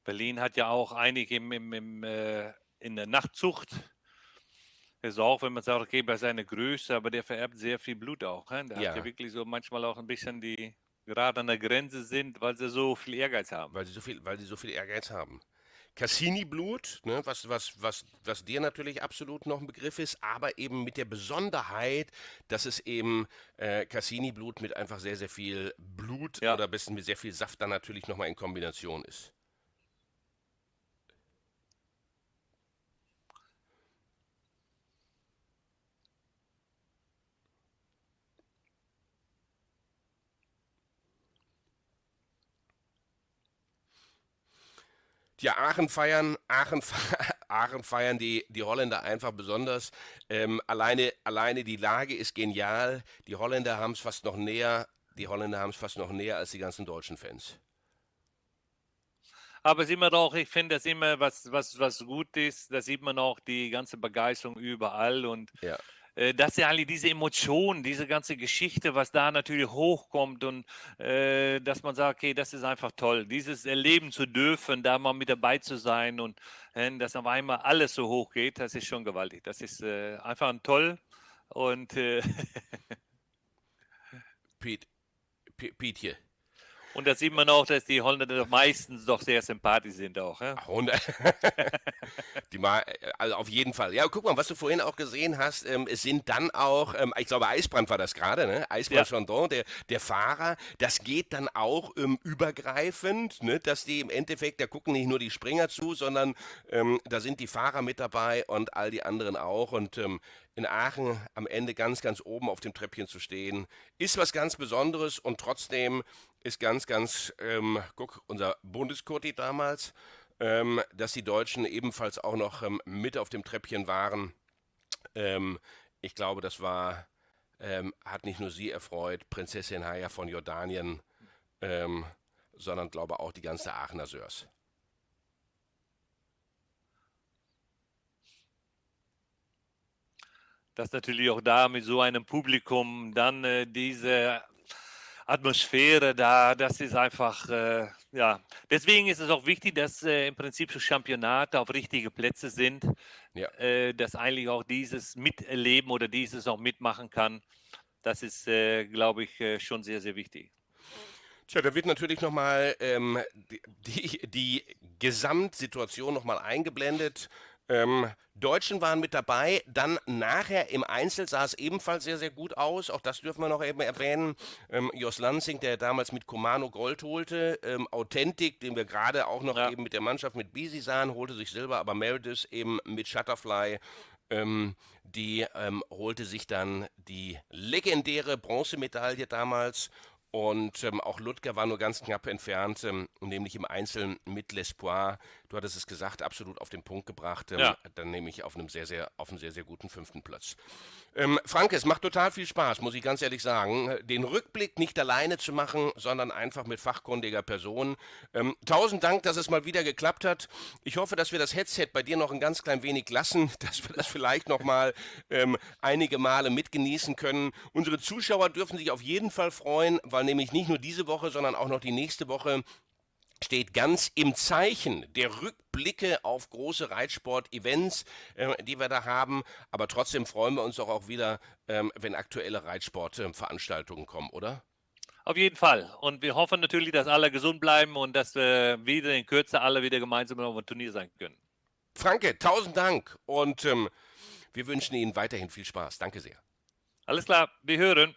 Berlin hat ja auch einige im, im, im äh, in der Nachtzucht. Ist auch, wenn man sagt, okay, bei seiner Größe, aber der vererbt sehr viel Blut auch. He? Der ja. hat ja wirklich so manchmal auch ein bisschen die gerade an der Grenze sind, weil sie so viel Ehrgeiz haben. Weil sie so viel, weil sie so viel Ehrgeiz haben. Cassini-Blut, ne, was, was, was, was dir natürlich absolut noch ein Begriff ist, aber eben mit der Besonderheit, dass es eben äh, Cassini-Blut mit einfach sehr, sehr viel Blut ja. oder ein bisschen mit sehr viel Saft dann natürlich nochmal in Kombination ist. Ja, Aachen feiern, Aachen, [LAUGHS] Aachen feiern die, die Holländer einfach besonders. Ähm, alleine, alleine die Lage ist genial. Die Holländer haben es fast noch näher. Die Holländer haben es fast noch näher als die ganzen deutschen Fans. Aber ist immer doch, ich finde das immer, was, was, was gut ist, da sieht man auch die ganze Begeisterung überall und ja. Äh, dass ja alle diese Emotionen, diese ganze Geschichte, was da natürlich hochkommt und äh, dass man sagt, okay, das ist einfach toll, dieses erleben zu dürfen, da mal mit dabei zu sein und äh, dass auf einmal alles so hoch geht, das ist schon gewaltig. Das ist äh, einfach toll und äh, [LAUGHS] Pete, Pete hier. Und da sieht man auch, dass die Holländer meistens doch sehr sympathisch sind auch. Ja? [LAUGHS] die mal, also auf jeden Fall. Ja, guck mal, was du vorhin auch gesehen hast, ähm, es sind dann auch, ähm, ich glaube, Eisbrand war das gerade, ne? Eisbrand ja. Chandon, der, der Fahrer, das geht dann auch ähm, übergreifend, ne? dass die im Endeffekt, da gucken nicht nur die Springer zu, sondern ähm, da sind die Fahrer mit dabei und all die anderen auch. Und ähm, in Aachen am Ende ganz, ganz oben auf dem Treppchen zu stehen, ist was ganz Besonderes und trotzdem ist ganz, ganz, ähm, guck, unser Bundeskurti damals, ähm, dass die Deutschen ebenfalls auch noch ähm, mit auf dem Treppchen waren. Ähm, ich glaube, das war, ähm, hat nicht nur sie erfreut, Prinzessin Haya von Jordanien, ähm, sondern glaube auch die ganze Aachener Sörs. dass natürlich auch da mit so einem Publikum dann äh, diese Atmosphäre da, das ist einfach, äh, ja, deswegen ist es auch wichtig, dass äh, im Prinzip so Championate auf richtige Plätze sind, ja. äh, dass eigentlich auch dieses miterleben oder dieses auch mitmachen kann. Das ist, äh, glaube ich, äh, schon sehr, sehr wichtig. Tja, da wird natürlich nochmal ähm, die, die, die Gesamtsituation nochmal eingeblendet. Ähm, Deutschen waren mit dabei, dann nachher im Einzel sah es ebenfalls sehr, sehr gut aus. Auch das dürfen wir noch eben erwähnen. Ähm, Jos Lansing, der damals mit Comano Gold holte, ähm, Authentic, den wir gerade auch noch ja. eben mit der Mannschaft mit Bisi sahen, holte sich Silber, aber Meredith eben mit Shutterfly ähm, die ähm, holte sich dann die legendäre Bronzemedaille damals und ähm, auch Ludger war nur ganz knapp entfernt, ähm, nämlich im Einzelnen mit L'Espoir. Du hattest es gesagt, absolut auf den Punkt gebracht. Ähm, ja. Dann nehme ich auf einem sehr, sehr, auf einem sehr, sehr guten fünften Platz. Ähm, Frank, es macht total viel Spaß, muss ich ganz ehrlich sagen, den Rückblick nicht alleine zu machen, sondern einfach mit fachkundiger Person. Ähm, tausend Dank, dass es mal wieder geklappt hat. Ich hoffe, dass wir das Headset bei dir noch ein ganz klein wenig lassen, [LAUGHS] dass wir das vielleicht noch mal ähm, einige Male mitgenießen können. Unsere Zuschauer dürfen sich auf jeden Fall freuen, weil nämlich nicht nur diese Woche, sondern auch noch die nächste Woche steht ganz im Zeichen der Rückblicke auf große Reitsport-Events, äh, die wir da haben. Aber trotzdem freuen wir uns doch auch wieder, ähm, wenn aktuelle Reitsportveranstaltungen kommen, oder? Auf jeden Fall. Und wir hoffen natürlich, dass alle gesund bleiben und dass wir wieder in Kürze alle wieder gemeinsam auf einem Turnier sein können. Franke, tausend Dank und ähm, wir wünschen Ihnen weiterhin viel Spaß. Danke sehr. Alles klar, wir hören.